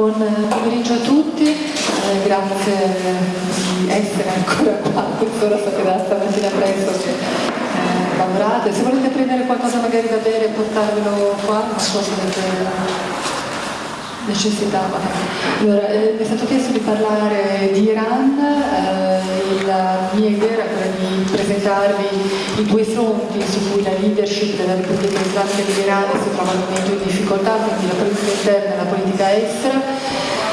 Buon pomeriggio a tutti, eh, grazie di essere ancora qua, quest'ora so che da stamattina presto che eh, lavorate. Se volete prendere qualcosa magari da bere e portarvelo qua, non so se avete necessità. Allora, eh, mi è stato chiesto di parlare di Iran, eh, la mia idea era quella di presentarvi i due fronti su cui la leadership della Repubblica Islamica dell'Iran si trova al momento in difficoltà, quindi la politica interna e la politica estera,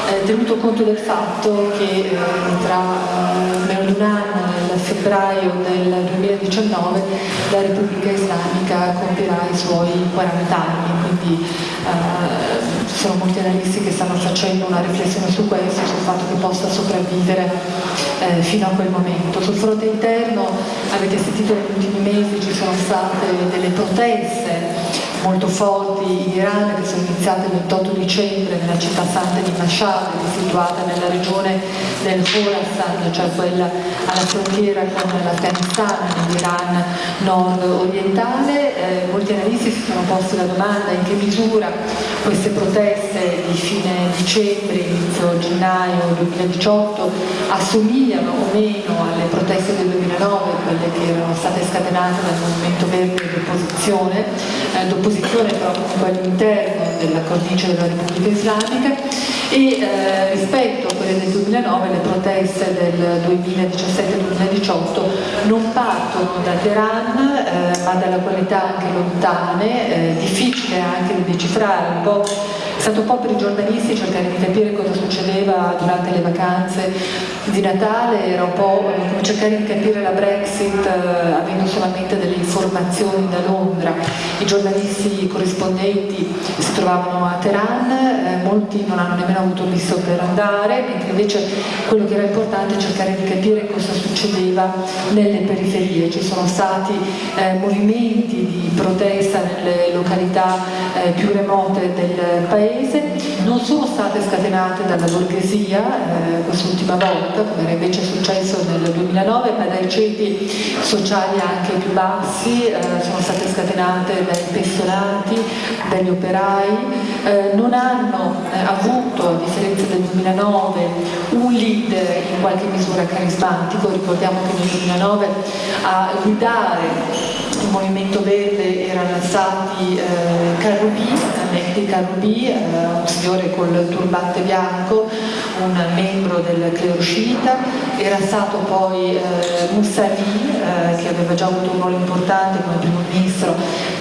eh, tenuto conto del fatto che eh, tra eh, meno di un anno, nel febbraio del 2019, la Repubblica Islamica compirà i suoi 40 anni, quindi eh, ci sono molti analisti che stanno facendo una riflessione su questo, sul fatto che possa sopravvivere fino a quel momento. Sul fronte interno avete sentito negli ultimi mesi ci sono state delle proteste molto forti in Iran che sono iniziate il 28 dicembre nella città santa di Mashhad, situata nella regione del Khorasan, cioè quella alla frontiera con l'Afghanistan, nell'Iran nord-orientale. Eh, molti analisti si sono posti la domanda in che misura queste proteste di fine dicembre, inizio gennaio 2018 assomigliano o meno alle proteste del 2009, quelle che erano state scatenate dal movimento verde d'opposizione, eh, posizione però comunque all'interno della cornice della Repubblica Islamica e eh, rispetto a quelle del 2009 le proteste del 2017-2018 non partono da Teheran eh, ma dalla qualità anche lontane, eh, difficile anche di decifrare un po' è stato un po' per i giornalisti cercare di capire cosa succedeva durante le vacanze di Natale, era un po' come cercare di capire la Brexit eh, avendo solamente delle informazioni da Londra. I giornalisti corrispondenti si trovavano a Teheran, eh, molti non hanno nemmeno avuto visto per andare, mentre invece quello che era importante è cercare di capire cosa succedeva nelle periferie. Ci sono stati eh, movimenti di protesta nelle località eh, più remote del paese, non sono state scatenate dalla borghesia eh, quest'ultima volta, come era invece successo nel 2009, ma dai ceti sociali anche più bassi, eh, sono state scatenate dai pensionati, dagli operai, eh, non hanno eh, avuto, a differenza del 2009, un leader in qualche misura carismatico, ricordiamo che nel 2009 a guidare il movimento verde erano stati eh, Carrubi, Mehdi Carrubi, eh, un signore col turbante bianco, un membro del clero sciita, era stato poi eh, Mousavi eh, che aveva già avuto un ruolo importante come primo ministro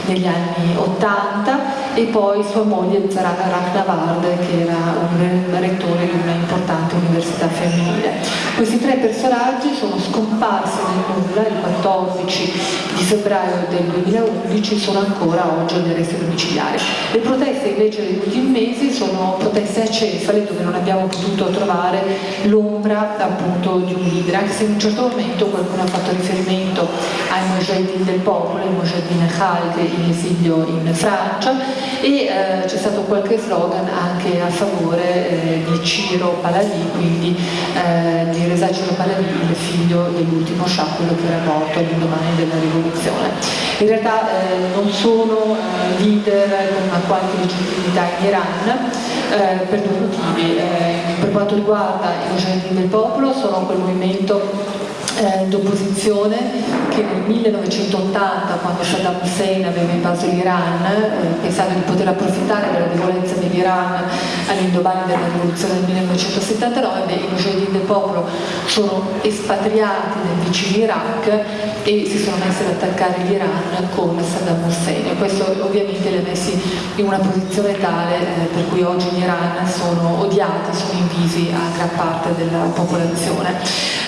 negli anni 80 e poi sua moglie Zara Rakhnavard che era un rettore di una importante università femminile. Questi tre personaggi sono scomparsi nel nulla il 14 di febbraio del 2011 sono ancora oggi agli arresti domiciliari. Le proteste invece degli ultimi mesi sono proteste a cefale dove non abbiamo potuto trovare l'ombra appunto di un leader, anche se in un certo momento qualcuno ha fatto riferimento ai Mujahideen del popolo, ai Mujahideen Khalid, il figlio in Francia, e eh, c'è stato qualche slogan anche a favore eh, di Ciro Paladì, quindi eh, di Reza Ciro Paladì, il figlio dell'ultimo scià, quello che era morto all'indomani della rivoluzione. In realtà eh, non sono eh, leader con una qualche legittimità in Iran, eh, per due motivi. per quanto riguarda i docenti del popolo, sono quel movimento eh, d'opposizione che nel 1980 quando Saddam Hussein aveva invaso l'Iran eh, pensando di poter approfittare della debolezza dell'Iran all'indomani della rivoluzione del 1979 i mujahideen del popolo sono espatriati nel vicino Iraq e si sono messi ad attaccare l'Iran con Saddam Hussein e questo ovviamente li ha messi in una posizione tale eh, per cui oggi in Iran sono odiati, sono invisi a gran parte della popolazione.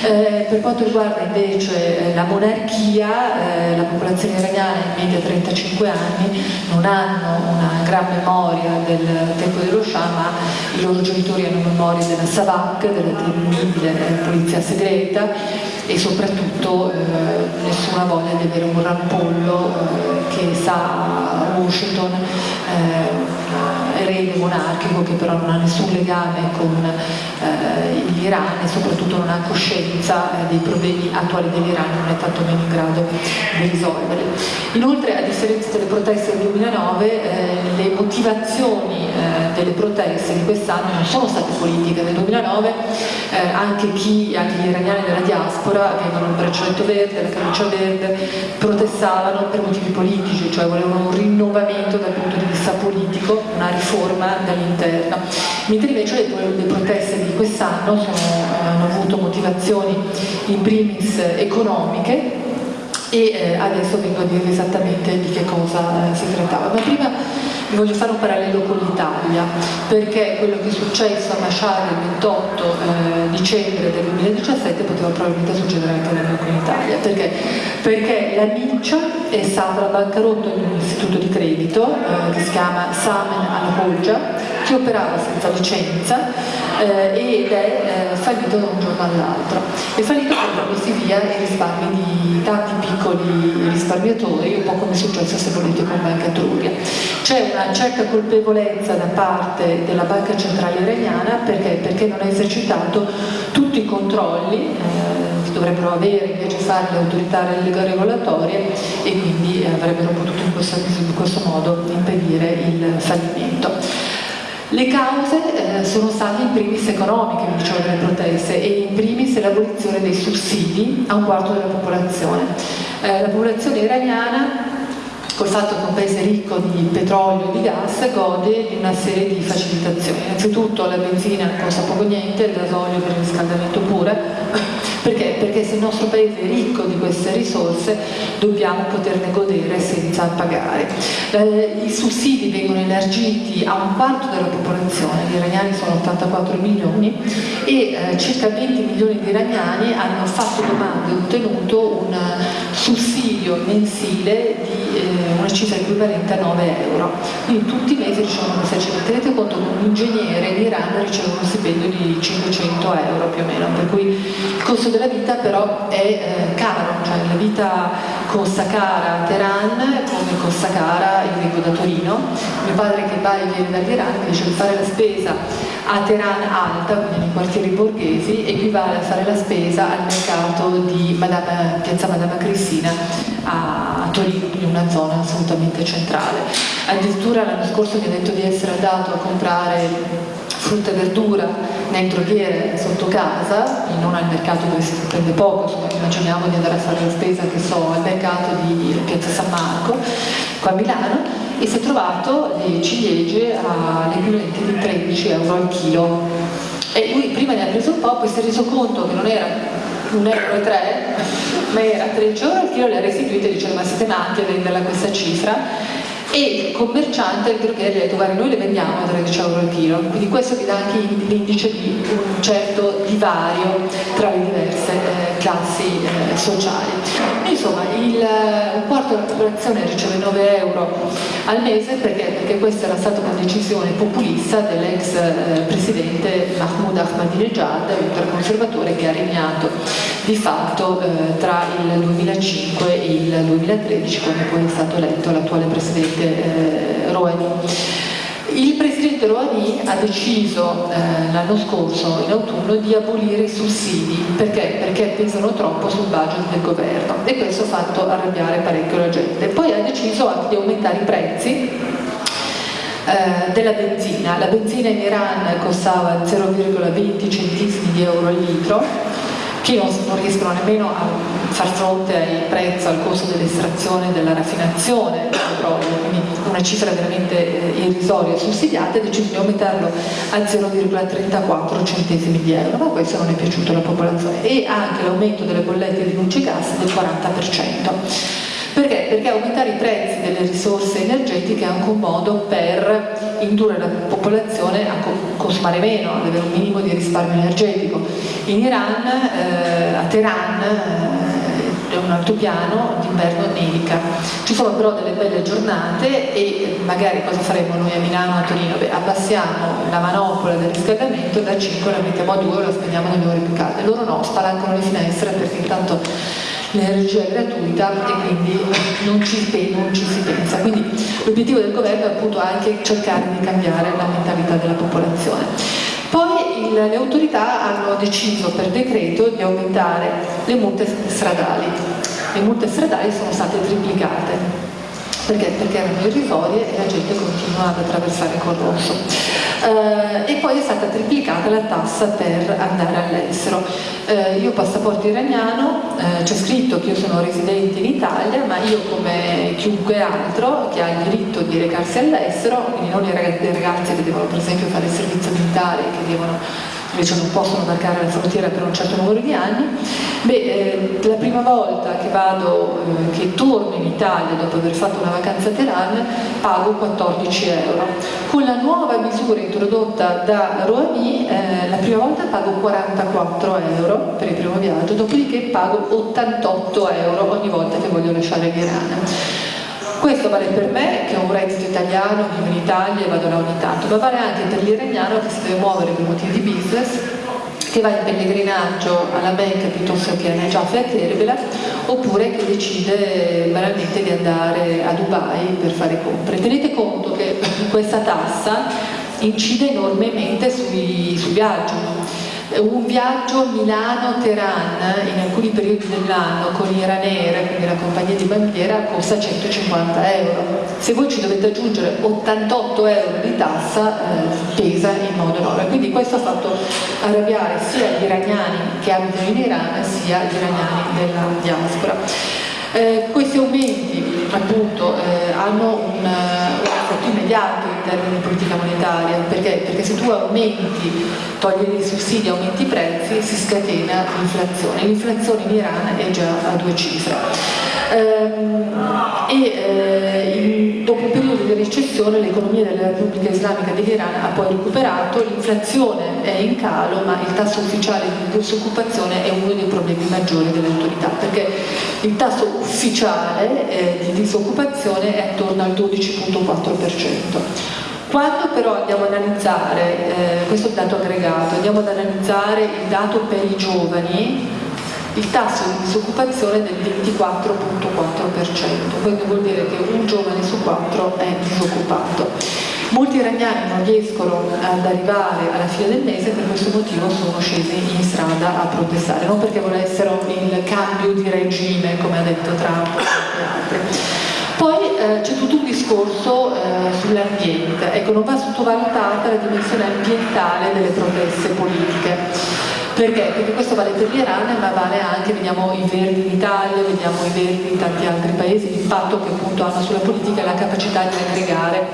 Eh, per quanto riguarda riguarda invece eh, la monarchia, eh, la popolazione iraniana in media 35 anni non hanno una gran memoria del tempo dello Shah, ma i loro genitori hanno memoria della SAVAK, della temibile polizia segreta e soprattutto eh, nessuna voglia di avere un rampollo eh, che sa Washington eh, erede monarchico che però non ha nessun legame con eh, l'Iran e soprattutto non ha coscienza eh, dei problemi attuali dell'Iran, non è tanto meno in grado di risolverli. Inoltre, a differenza delle proteste del 2009, eh, le motivazioni eh, delle proteste di quest'anno non sono state politiche. Nel 2009 eh, anche, chi, anche gli iraniani della diaspora avevano il braccialetto verde, la camicia verde, protestavano per motivi politici, cioè volevano un rinnovamento dal punto di vista politico, una riforma dall'interno. Mentre invece le, le proteste di quest'anno hanno avuto motivazioni in primis economiche e eh, adesso vengo a dirvi esattamente di che cosa eh, si trattava. Ma prima voglio fare un parallelo con l'Italia, perché quello che è successo a Mashhad il 28 eh, dicembre del 2017 poteva probabilmente succedere anche da noi in Italia. Perché? Perché la Mincia è stata bancarotta di un istituto di credito eh, che si chiama Samen al-Holja, che operava senza licenza eh, ed è eh, fallito da un giorno all'altro. È fallito portandosi via i risparmi di tanti piccoli risparmiatori, un po' come è successo se volete con Banca Etruria. C'è una certa colpevolezza da parte della Banca Centrale Iraniana perché, perché non ha esercitato tutti i controlli eh, che dovrebbero avere invece fare le autorità regolatorie e quindi avrebbero potuto in questo, in questo modo impedire il fallimento. Le cause eh, sono state in primis economiche, mi dicevo, delle proteste e in primis l'abolizione dei sussidi a un quarto della popolazione. Eh, la popolazione iraniana col fatto che un paese ricco di petrolio e di gas gode di una serie di facilitazioni. Innanzitutto la benzina costa poco niente, il gasolio per il riscaldamento pure, perché? Perché se il nostro paese è ricco di queste risorse dobbiamo poterne godere senza pagare. Eh, I sussidi vengono elargiti a un quarto della popolazione, gli iraniani sono 84 milioni e eh, circa 20 milioni di iraniani hanno fatto domande e ottenuto un sussidio mensile di eh, una cifra equivalente a 9 euro. Quindi tutti i mesi ricevono questa cifra. Tenete conto che un ingegnere in Iran riceve uno stipendio di 500 euro più o meno, per cui il costo della vita però è eh, caro, cioè la vita costa cara a Teheran come costa cara io vengo da Torino. Mio padre che va e viene dall'Iran mi dice che fare la spesa a Teheran alta, quindi nei quartieri borghesi, equivale a fare la spesa al mercato di Madame, Piazza Madama Cristina a, Torino, quindi una zona assolutamente centrale. Addirittura l'anno scorso mi ha detto di essere andato a comprare frutta e verdura nel droghiere sotto casa, non al mercato dove si prende poco, insomma immaginiamo di andare a fare la spesa, che so, al mercato di Piazza San Marco, qua a Milano, e si è trovato le ciliegie all'equivalente di 13 euro al chilo. E lui prima ne ha preso un po', poi si è reso conto che non era 1,3 euro, ma era 13 euro al chilo, le restituite e diceva ma siete matti a venderla questa cifra? E il commerciante, il ha detto guarda noi le vendiamo a 13 euro al chilo, quindi questo ti dà anche l'indice di un certo divario tra le diverse eh, classi eh, sociali. Insomma, il, un quarto della popolazione riceve 9 euro al mese perché, perché questa era stata una decisione populista dell'ex eh, presidente Mahmoud Ahmadinejad, ultraconservatore che ha regnato di fatto eh, tra il 2005 e il 2013 quando poi è stato eletto l'attuale presidente eh, Rouhani. Il presidente Rouhani ha deciso eh, l'anno scorso, in autunno, di abolire i sussidi. Perché? Perché pesano troppo sul budget del governo e questo ha fatto arrabbiare parecchio la gente. Poi ha deciso anche di aumentare i prezzi eh, della benzina. La benzina in Iran costava 0,20 centesimi di euro al litro, che non riescono nemmeno a far fronte al prezzo, al costo dell'estrazione e della raffinazione del petrolio, quindi una cifra veramente eh, irrisoria e sussidiata, ha deciso di aumentarlo a 0,34 centesimi di euro, ma questo non è piaciuto alla popolazione e anche l'aumento delle bollette di luce e gas del 40%. Perché? Perché aumentare i prezzi delle risorse energetiche è anche un modo per indurre la popolazione a consumare meno, ad avere un minimo di risparmio energetico. In Iran, eh, a Teheran, eh, è un altopiano, d'inverno nevica. Ci sono però delle belle giornate e magari cosa faremo noi a Milano a Torino? Beh, abbassiamo la manopola del riscaldamento da 5 la mettiamo a 2 o la spendiamo nelle ore più calde. Loro no, spalancano le finestre perché intanto l'energia è gratuita e quindi non ci, non ci si pensa. Quindi L'obiettivo del governo è appunto anche cercare di cambiare la mentalità della popolazione. Poi il, le autorità hanno deciso per decreto di aumentare le multe stradali. Le multe stradali sono state triplicate perché? Perché erano irrisorie e la gente continuava ad attraversare col rosso. Eh, e poi è stata triplicata la tassa per andare all'estero. Eh, io ho passaporto iraniano, eh, c'è scritto che io sono residente in Italia, ma io come chiunque altro che ha il diritto di recarsi all'estero, quindi non i ragazzi che devono per esempio fare il servizio militare, che devono invece non possono varcare la frontiera per un certo numero di anni, beh, eh, la prima volta che vado, eh, che torno in Italia dopo aver fatto una vacanza a Teheran, pago 14 euro. Con la nuova misura introdotta da Rouhani, eh, la prima volta pago 44 euro per il primo viaggio, dopodiché pago 88 euro ogni volta che voglio lasciare l'Iran. Questo vale per me che ho un reddito italiano, vivo in Italia e vado là ogni tanto, ma vale anche per l'iraniano che si deve muovere per motivi di business che va in pellegrinaggio alla Mecca piuttosto che a Najaf e a Kerbela oppure che decide banalmente di andare a Dubai per fare compre. Tenete conto che questa tassa incide enormemente sui, sui viaggi un viaggio Milano-Teheran in alcuni periodi dell'anno con l'Iraner, quindi la compagnia di bandiera, costa 150 euro. Se voi ci dovete aggiungere 88 euro di tassa, eh, pesa in modo enorme. Quindi questo ha fatto arrabbiare sia gli iraniani che abitano in Iran, sia gli iraniani della diaspora. Eh, questi aumenti appunto eh, hanno un, un effetto immediato in termini di politica monetaria, perché? perché se tu aumenti, togli i sussidi, aumenti i prezzi, si scatena l'inflazione. L'inflazione in Iran è già a due cifre. Ehm, e eh, dopo un periodo di recessione l'economia della Repubblica Islamica dell'Iran ha poi recuperato, l'inflazione è in calo ma il tasso ufficiale di disoccupazione è uno dei problemi maggiori delle autorità perché il tasso ufficiale eh, di disoccupazione è attorno al 12.4%. Quando però andiamo ad analizzare, eh, questo è il dato aggregato, andiamo ad analizzare il dato per i giovani, il tasso di disoccupazione del 24.4%, questo vuol dire che un giovane su quattro è disoccupato. Molti iraniani non riescono ad arrivare alla fine del mese per questo motivo sono scesi in strada a protestare, non perché volessero il cambio di regime come ha detto Trump e altri. Poi eh, c'è tutto un discorso eh, sull'ambiente, ecco non va sottovalutata la dimensione ambientale delle proteste politiche. Perché? Perché questo vale per l'Iran ma vale anche, vediamo i verdi in Italia, vediamo i verdi in tanti altri paesi, l'impatto che appunto hanno sulla politica e la capacità di aggregare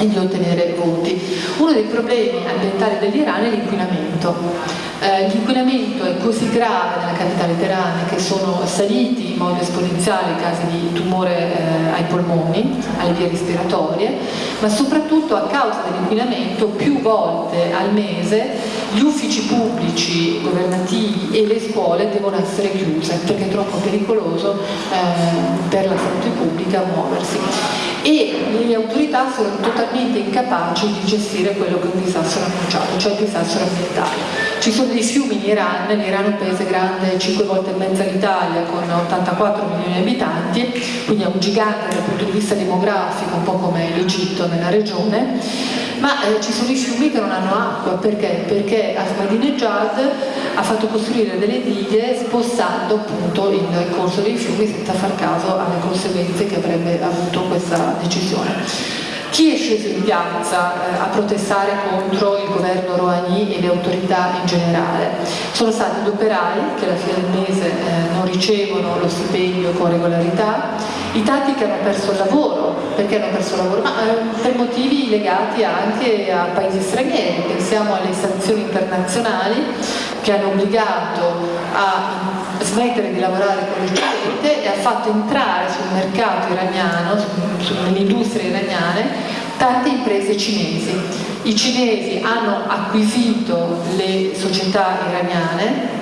e di ottenere voti. Uno dei problemi ambientali dell'Iran è l'inquinamento. Eh, l'inquinamento è così grave nella capitale Teheran che sono saliti in modo esponenziale i casi di tumore eh, ai polmoni, alle vie respiratorie, ma soprattutto a causa dell'inquinamento più volte al mese gli uffici pubblici governativi e le scuole devono essere chiuse perché è troppo pericoloso eh, per la salute pubblica muoversi e le autorità sono totalmente incapaci di gestire quello che è un disastro annunciato, cioè il disastro ambientale. Ci sono dei fiumi in Iran, l'Iran è un paese grande 5 volte e mezza l'Italia con 84 milioni di abitanti, quindi è un gigante dal punto di vista demografico, un po' come l'Egitto nella regione, ma eh, ci sono i fiumi che non hanno acqua, perché? Perché Ahmadinejad ha fatto costruire delle dighe spostando appunto il corso dei fiumi senza far caso alle conseguenze che avrebbe avuto questa decisione. Chi è sceso in piazza eh, a protestare contro il governo Rouhani e le autorità in generale? Sono stati gli operai che alla fine del mese eh, non ricevono lo stipendio con regolarità, i tanti che hanno perso il lavoro, perché hanno perso il lavoro? Ma eh, per motivi legati anche a paesi stranieri, pensiamo alle sanzioni internazionali che hanno obbligato a smettere di lavorare con l'Occidente e ha fatto entrare sul mercato iraniano, nelle industrie iraniane, tante imprese cinesi. I cinesi hanno acquisito le società iraniane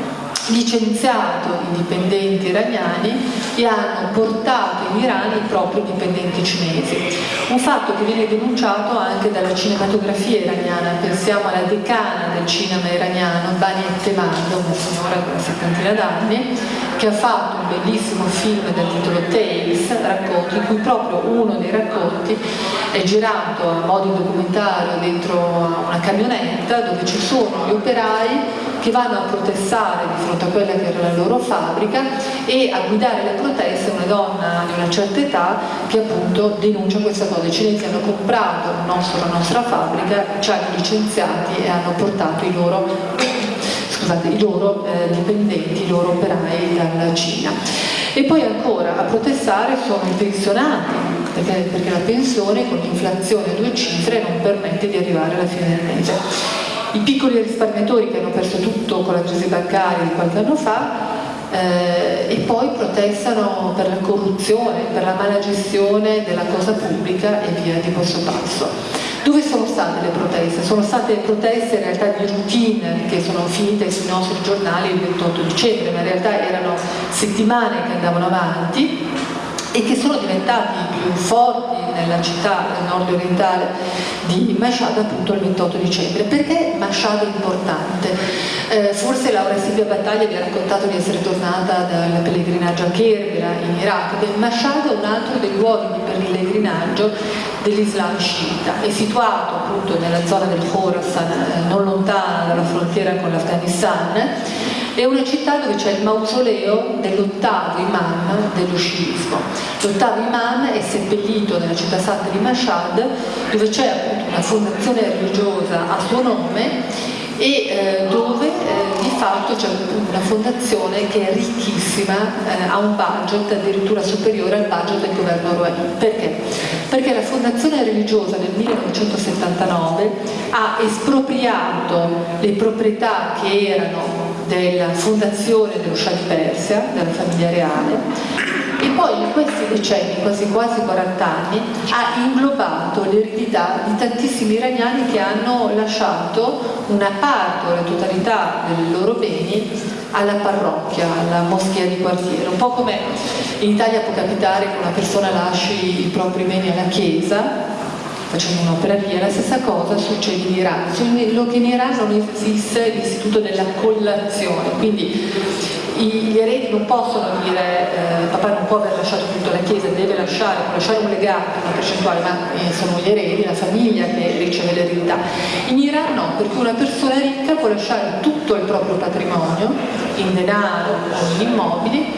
licenziato i dipendenti iraniani e hanno portato in Iran i propri dipendenti cinesi. Un fatto che viene denunciato anche dalla cinematografia iraniana, pensiamo alla decana del cinema iraniano, Bani Temando, una signora con una settantina d'anni, che ha fatto un bellissimo film dal titolo Tales, racconti, in cui proprio uno dei racconti è girato a modo documentario dentro una camionetta dove ci sono gli operai che vanno a protestare di fronte a quella che era la loro fabbrica e a guidare la protesta una donna di una certa età che appunto denuncia questa cosa. I cinesi hanno comprato nostro, la nostra fabbrica, ci hanno licenziati e hanno portato i loro, scusate, i loro eh, dipendenti, i loro operai dalla Cina. E poi ancora a protestare sono i pensionati, perché, perché la pensione con l'inflazione a due cifre non permette di arrivare alla fine del mese i piccoli risparmiatori che hanno perso tutto con la crisi bancaria di qualche anno fa eh, e poi protestano per la corruzione, per la mala gestione della cosa pubblica e via di questo passo. Dove sono state le proteste? Sono state proteste in realtà di routine che sono finite sui nostri giornali il 28 dicembre, ma in realtà erano settimane che andavano avanti e che sono diventati più forti nella città nord orientale di Mashhad appunto il 28 dicembre. Perché Mashhad è importante? Eh, forse Laura Silvia Battaglia vi ha raccontato di essere tornata dal pellegrinaggio a Kerbera in Iraq. Beh, Mashhad è un altro dei luoghi di pellegrinaggio dell'Islam sciita, è situato appunto nella zona del Khorasan, eh, non lontana dalla frontiera con l'Afghanistan è una città dove c'è il mausoleo dell'ottavo imam dello sciismo. L'ottavo imam è seppellito nella città santa di Mashhad, dove c'è una fondazione religiosa a suo nome e eh, dove eh, di fatto c'è una fondazione che è ricchissima, eh, ha un budget addirittura superiore al budget del governo Rouhani. Perché? Perché la fondazione religiosa nel 1979 ha espropriato le proprietà che erano della fondazione dello Shah di Persia, della famiglia reale, e poi in questi decenni, quasi quasi 40 anni, ha inglobato l'eredità di tantissimi iraniani che hanno lasciato una parte o la totalità dei loro beni alla parrocchia, alla moschea di quartiere, un po' come in Italia può capitare che una persona lasci i propri beni alla chiesa facendo un'opera via, la stessa cosa succede in Iran, solo che in Iran non esiste l'istituto della collazione, quindi gli eredi non possono dire eh, papà non può aver lasciato tutto la chiesa, deve lasciare, può lasciare un legato, una percentuale, ma eh, sono gli eredi, la famiglia che riceve l'eredità. In Iran no, perché una persona ricca può lasciare tutto il proprio patrimonio, in denaro o in immobili,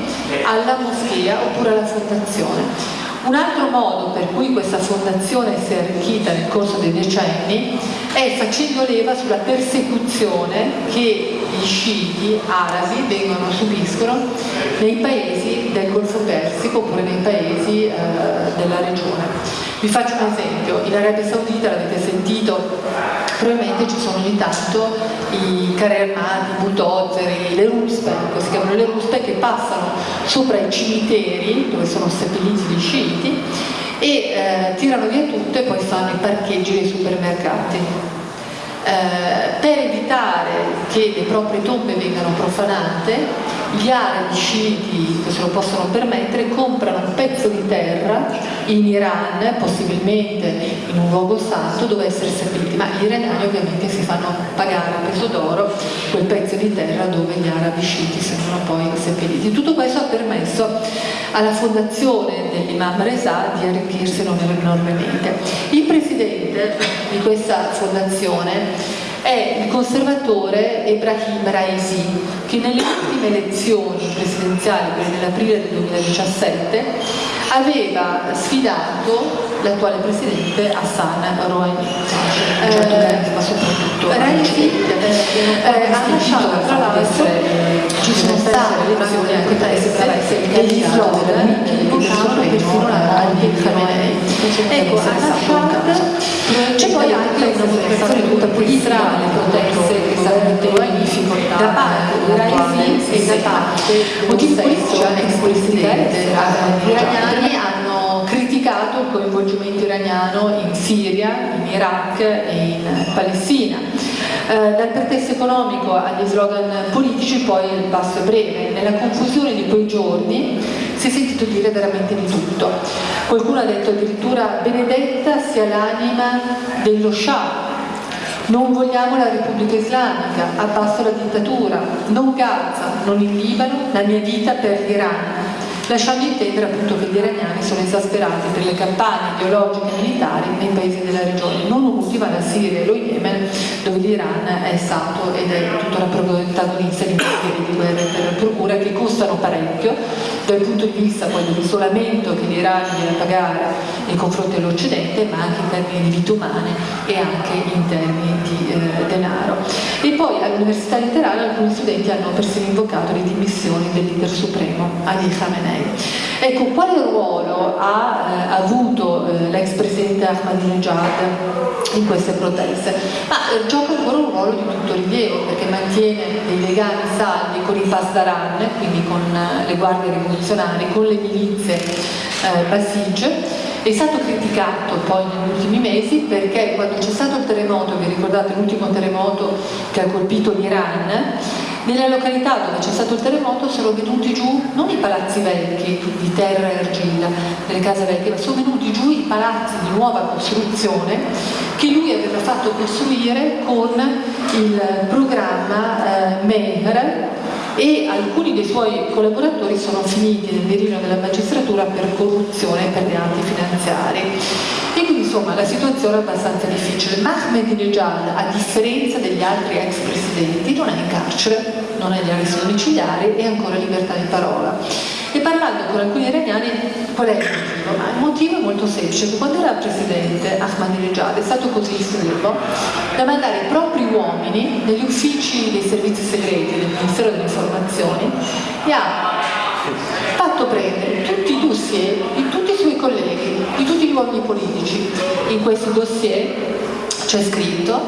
alla moschea oppure alla fondazione. Un altro modo per cui questa fondazione si è arricchita nel corso dei decenni è facendo leva sulla persecuzione che gli sciiti arabi vengono, subiscono nei paesi del Golfo Persico oppure nei paesi eh, della regione. Vi faccio un esempio, in Arabia Saudita l'avete sentito, probabilmente ci sono ogni tanto i carri armati, i bulldozer, le ruspe, si chiamano le ruspe, che passano sopra i cimiteri dove sono seppelliti gli sciiti e eh, tirano via tutto e poi fanno i parcheggi dei supermercati. Eh, per evitare che le proprie tombe vengano profanate, gli arabi sciiti che se lo possono permettere comprano un pezzo di terra in Iran, possibilmente in un luogo santo, dove essere seppelliti, ma gli iraniani ovviamente si fanno pagare a peso d'oro quel pezzo di terra dove gli arabi sciiti sembrano poi seppelliti. Tutto questo ha permesso alla fondazione dell'imam Reza di arricchirsi enormemente. Il presidente di questa fondazione è il conservatore Ebrahim Raisi che nelle ultime elezioni presidenziali, quelle dell'aprile del 2017, aveva sfidato l'attuale presidente Hassan Rouhani. Eh, ma soprattutto Raisi eh, ha lasciato tra l'altro ci sono state elezioni anche prese degli slogan che invocavano persino la moglie di Khamenei. Ecco, ha lasciato c'è poi anche una motivazione tutta politica alle proteste che stanno in difficoltà. da parte di Raisi e da parte motivo politico ex presidente gli iraniani criticato il coinvolgimento iraniano in Siria, in Iraq e in Palestina Eh, dal pretesto economico agli slogan politici poi il passo è breve. Nella confusione di quei giorni si è sentito dire veramente di tutto. Qualcuno ha detto addirittura benedetta sia l'anima dello Shah, non vogliamo la Repubblica Islamica, abbasso la dittatura, non Gaza, non il Libano, la mia vita per l'Iran lasciando intendere appunto che gli iraniani sono esasperati per le campagne ideologiche e militari nei paesi della regione, non ultima la Siria e lo Yemen, dove l'Iran è stato ed è tuttora protagonista di una di guerre per procura che costano parecchio dal punto di vista poi dell'isolamento che l'Iran viene a pagare nei confronti dell'Occidente, ma anche in termini di vite umane e anche in termini di eh, denaro. E poi all'Università Teheran alcuni studenti hanno persino invocato le dimissioni del leader supremo Ali Khamenei. Ecco, quale ruolo ha eh, avuto eh, l'ex presidente Ahmadinejad in queste proteste? Ma eh, gioca ancora un ruolo di tutto rilievo perché mantiene dei legami saldi con i Pasdaran, quindi con eh, le guardie rivoluzionarie, con le milizie eh, Basij è stato criticato poi negli ultimi mesi perché quando c'è stato il terremoto, vi ricordate l'ultimo terremoto che ha colpito l'Iran, nella località dove c'è stato il terremoto sono venuti giù non i palazzi vecchi di terra e argilla, delle case vecchie, ma sono venuti giù i palazzi di nuova costruzione che lui aveva fatto costruire con il programma eh, Meher e alcuni dei suoi collaboratori sono finiti nel mirino della magistratura per corruzione e per reati finanziari. E quindi insomma la situazione è abbastanza difficile. Ahmadinejad, a differenza degli altri ex presidenti, non è in carcere, non è gli arresti domiciliari e ancora libertà di parola. E parlando con alcuni iraniani, qual è il motivo? Ma il motivo è molto semplice, quando era presidente Ahmadinejad è stato così furbo da mandare i propri uomini negli uffici dei servizi segreti del Ministero delle Informazioni e ha fatto prendere tutti i dossier di tutti i suoi colleghi, di tutti gli uomini politici. In questi dossier c'è scritto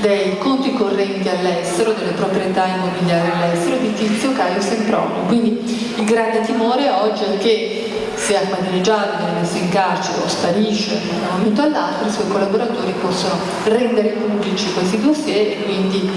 dei conti correnti all'estero, delle proprietà immobiliari all'estero di Tizio Caio Sempronio. Quindi il grande timore oggi è che se Ahmadinejad viene messo in carcere o sparisce da un momento all'altro, i suoi collaboratori possono rendere pubblici questi dossier e quindi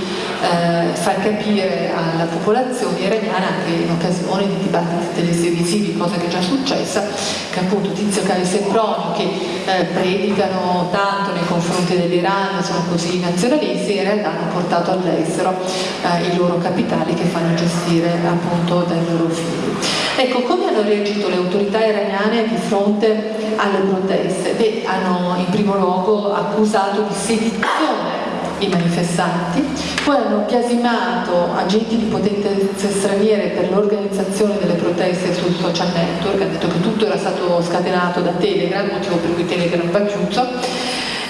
eh, far capire alla popolazione iraniana anche in occasione di dibattiti televisivi, cosa che è già successa, che appunto Tizio Caio Sempronio che eh, predicano tanto nei confronti dell'Iran, sono così nazionalisti, in realtà hanno portato all'estero eh, i loro capitali che fanno gestire appunto dai loro figli. Ecco, come hanno reagito le autorità iraniane di fronte alle proteste? Beh, hanno in primo luogo accusato di sedizione i manifestanti, poi hanno biasimato agenti di potenze straniere per l'organizzazione delle proteste sul social network, hanno detto che tutto era stato scatenato da Telegram, motivo per cui Telegram va chiuso,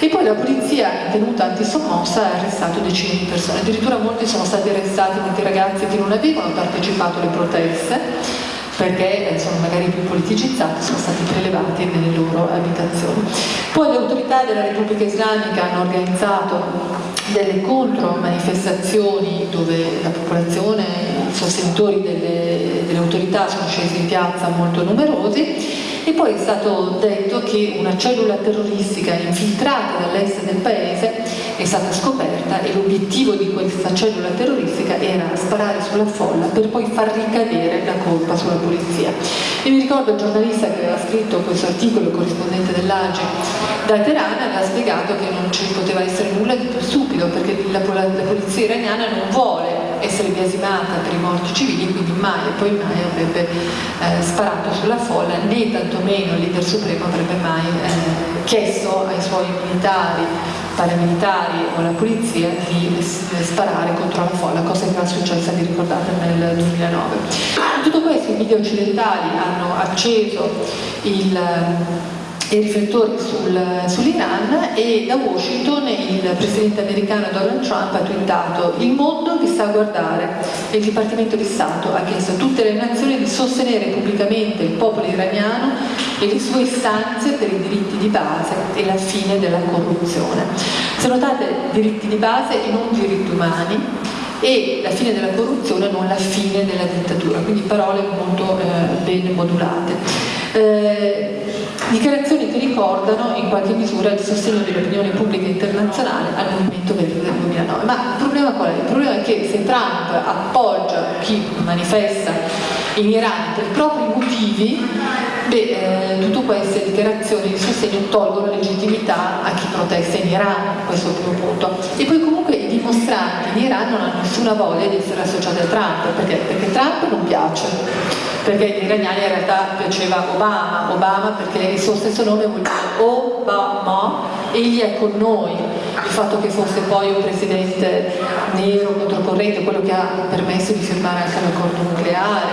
e poi la polizia tenuta antisommossa ha arrestato decine di persone, addirittura molti sono stati arrestati, molti ragazzi che non avevano partecipato alle proteste, perché sono magari più politicizzati, sono stati prelevati nelle loro abitazioni. Poi le autorità della Repubblica Islamica hanno organizzato delle contromanifestazioni dove la popolazione, i sostenitori delle, delle autorità sono scesi in piazza molto numerosi e poi è stato detto che una cellula terroristica infiltrata dall'est del paese è stata scoperta e l'obiettivo di questa cellula terroristica era sparare sulla folla per poi far ricadere la colpa sulla polizia. E mi ricordo il giornalista che aveva scritto questo articolo, il corrispondente dell'AGE da Teheran, aveva spiegato che non ci poteva essere nulla di più stupido perché la, la polizia iraniana non vuole essere biasimata per i morti civili, quindi mai e poi mai avrebbe eh, sparato sulla folla, né tantomeno il leader supremo avrebbe mai eh, chiesto ai suoi militari, paramilitari o alla polizia di sparare contro la folla, cosa che era successa, vi ricordate, nel 2009. In tutto questo i media occidentali hanno acceso il i riflettori sul, sull'Iran e da Washington il presidente americano Donald Trump ha twittato il mondo vi a guardare e il Dipartimento di Stato ha chiesto a tutte le nazioni di sostenere pubblicamente il popolo iraniano e le sue istanze per i diritti di base e la fine della corruzione. Se notate diritti di base e non diritti umani e la fine della corruzione non la fine della dittatura, quindi parole molto eh, ben modulate. Eh, Dichiarazioni che ricordano in qualche misura il sostegno dell'opinione pubblica internazionale al movimento verde del 2009. Ma il problema qual è? Il problema è che se Trump appoggia chi manifesta in Iran per i propri motivi, beh, eh, tutte queste dichiarazioni di sostegno tolgono legittimità a chi protesta in Iran, questo è il primo punto. E poi comunque i dimostranti in Iran non hanno nessuna voglia di essere associati a Trump, perché? Perché Trump non piace perché agli iraniani in realtà piaceva Obama, Obama perché il suo stesso nome vuol dire Obama, egli è con noi, il fatto che fosse poi un presidente nero, controcorrente, quello che ha permesso di firmare anche l'accordo nucleare,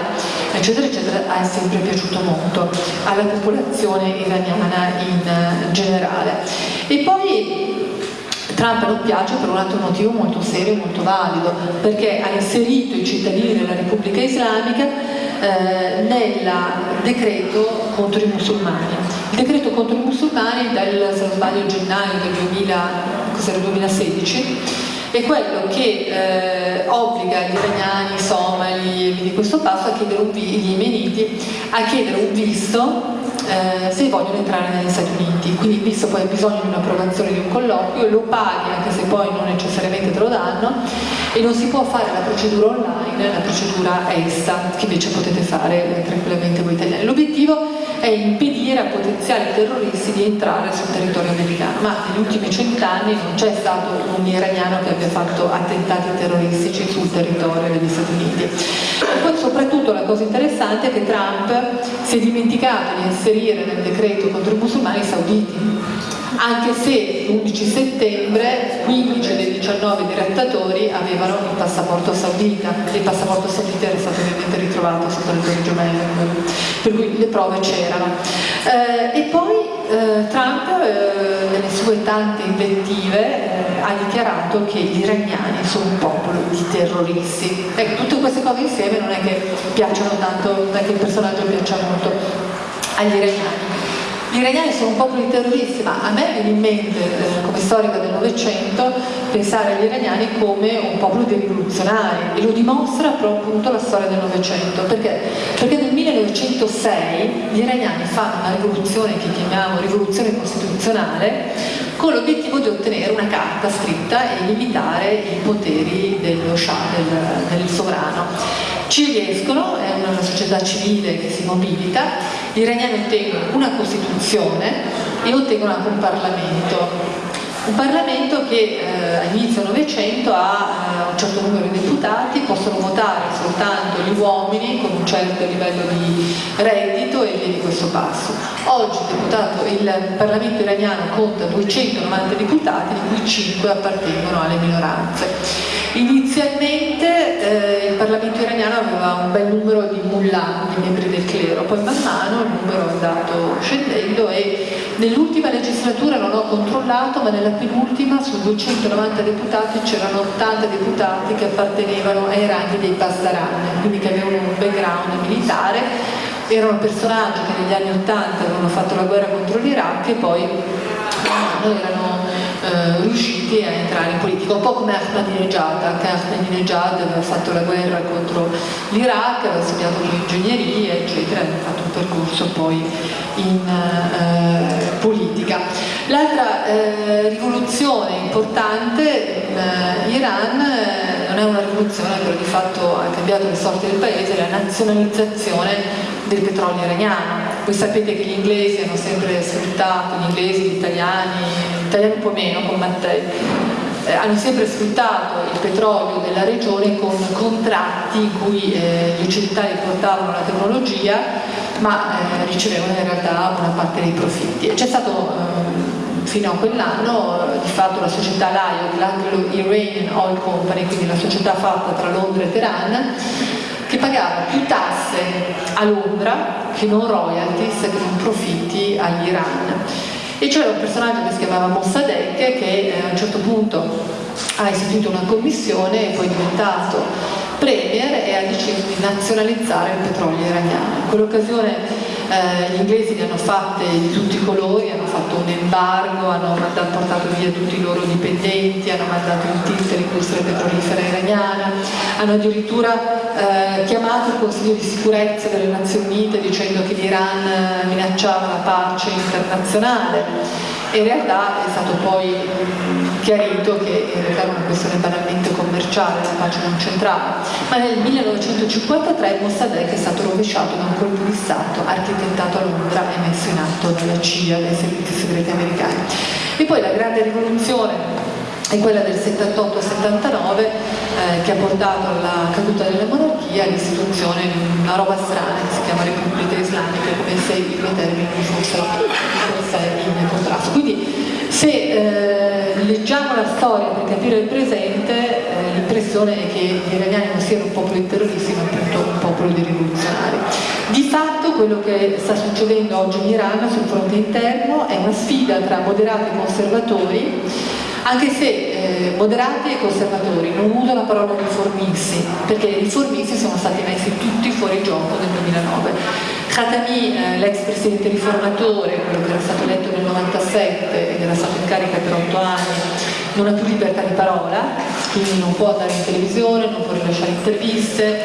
eccetera, eccetera, è sempre piaciuto molto alla popolazione iraniana in generale. E poi Trump non piace per un altro motivo molto serio e molto valido, perché ha inserito i cittadini della Repubblica Islamica eh, nel decreto contro i musulmani. Il decreto contro i musulmani dal, se non sbaglio, gennaio del 2000, 2016 è quello che eh, obbliga gli iraniani, i somali di questo passo un, gli yemeniti a chiedere un visto eh, se vogliono entrare negli Stati Uniti, quindi visto poi ha bisogno di un'approvazione di un colloquio, lo paghi anche se poi non necessariamente te lo danno e non si può fare la procedura online, la procedura ESTA che invece potete fare tranquillamente voi italiani. L'obiettivo è impedire a potenziali terroristi di entrare sul territorio americano, ma negli ultimi cent'anni non c'è stato un iraniano che abbia fatto attentati terroristici sul territorio degli Stati Uniti. E poi soprattutto la cosa interessante è che Trump si è dimenticato di inserire nel decreto contro i musulmani sauditi anche se l'11 settembre 15 dei 19 direttatori avevano il passaporto saudita. E il passaporto saudita era stato ovviamente ritrovato sotto le torri gemelle per cui le prove c'erano. Eh, e poi eh, Trump eh, nelle sue tante invettive eh, ha dichiarato che gli iraniani sono un popolo di terroristi. Ecco tutte queste cose insieme non è che piacciono tanto non è che il personaggio piaccia molto agli iraniani iraniani sono un popolo di terroristi, ma a me viene in mente, eh, come storica del Novecento, pensare agli iraniani come un popolo di rivoluzionari e lo dimostra proprio appunto la storia del Novecento. Perché? Perché nel 1906 gli iraniani fanno una rivoluzione che chiamiamo rivoluzione costituzionale con l'obiettivo di ottenere una carta scritta e limitare i poteri dello Shah, del, del sovrano. Ci riescono, è una società civile che si mobilita, gli iraniani ottengono una Costituzione e ottengono anche un Parlamento. Un Parlamento che eh, all'inizio del Novecento ha eh, un certo numero di deputati, possono votare soltanto gli uomini con un certo livello di reddito e via di questo passo. Oggi il, il Parlamento iraniano conta 290 deputati, di cui 5 appartengono alle minoranze. Inizialmente eh, il Parlamento iraniano aveva un bel numero di mullah, di membri del clero, poi man mano il numero è andato scendendo e nell'ultima legislatura non ho controllato, ma nella penultima su 290 deputati c'erano 80 deputati che appartenevano ai ranghi dei Pasdaran, quindi che avevano un background militare, erano personaggi che negli anni 80 avevano fatto la guerra contro l'Iraq e poi erano eh, riusciti a entrare in politica, un po' come Ahmadinejad, anche Ahmadinejad aveva fatto la guerra contro l'Iraq, aveva studiato l'ingegneria, eccetera, ha fatto un percorso poi in eh, politica. L'altra eh, rivoluzione importante in eh, Iran eh, non è una rivoluzione, però di fatto ha cambiato le sorti del paese, è la nazionalizzazione del petrolio iraniano. Voi sapete che gli inglesi hanno sempre sfruttato, gli inglesi, gli italiani, gli italiani un po' meno con Mattei, eh, hanno sempre sfruttato il petrolio della regione con contratti in cui eh, gli occidentali portavano la tecnologia ma eh, ricevevano in realtà una parte dei profitti. C'è stato ehm, fino a quell'anno di fatto la società LIOC, l'Anglo-Iranian Oil Company, quindi la società fatta tra Londra e Teheran, pagava più tasse a Londra che non royalties, che non profitti agli Iran. E c'era un personaggio che si chiamava Mossadegh che eh, a un certo punto ha istituito una commissione e poi è diventato premier e ha deciso di nazionalizzare il petrolio iraniano. In quell'occasione eh, gli inglesi ne hanno fatte di tutti i colori, hanno fatto un embargo, hanno mandato, portato via tutti i loro dipendenti, hanno mandato in tilt l'industria petrolifera iraniana, hanno addirittura eh, chiamato il Consiglio di sicurezza delle Nazioni Unite dicendo che l'Iran minacciava la pace internazionale. In realtà è stato poi chiarito che in realtà era una questione banalmente commerciale, la pace non centrale, ma nel 1953 Mossadegh è stato rovesciato da un colpo di Stato architettato a Londra e messo in atto dalla CIA, dai servizi segreti americani. E poi la grande rivoluzione è quella del 78-79 eh, che ha portato alla caduta della monarchia all'istituzione di una roba strana che si chiama Repubblica Islamica come se i due termini fossero in contrasto. Quindi se eh, leggiamo la storia per capire il presente eh, l'impressione è che gli iraniani non siano un popolo di terroristi ma appunto un popolo di rivoluzionari. Di fatto quello che sta succedendo oggi in Iran sul fronte interno è una sfida tra moderati e conservatori anche se eh, moderati e conservatori, non uso la parola riformisti, perché i riformisti sono stati messi tutti fuori gioco nel 2009. Khatami, eh, l'ex presidente riformatore, quello che era stato eletto nel 97 ed era stato in carica per otto anni, non ha più libertà di parola, quindi non può andare in televisione, non può rilasciare interviste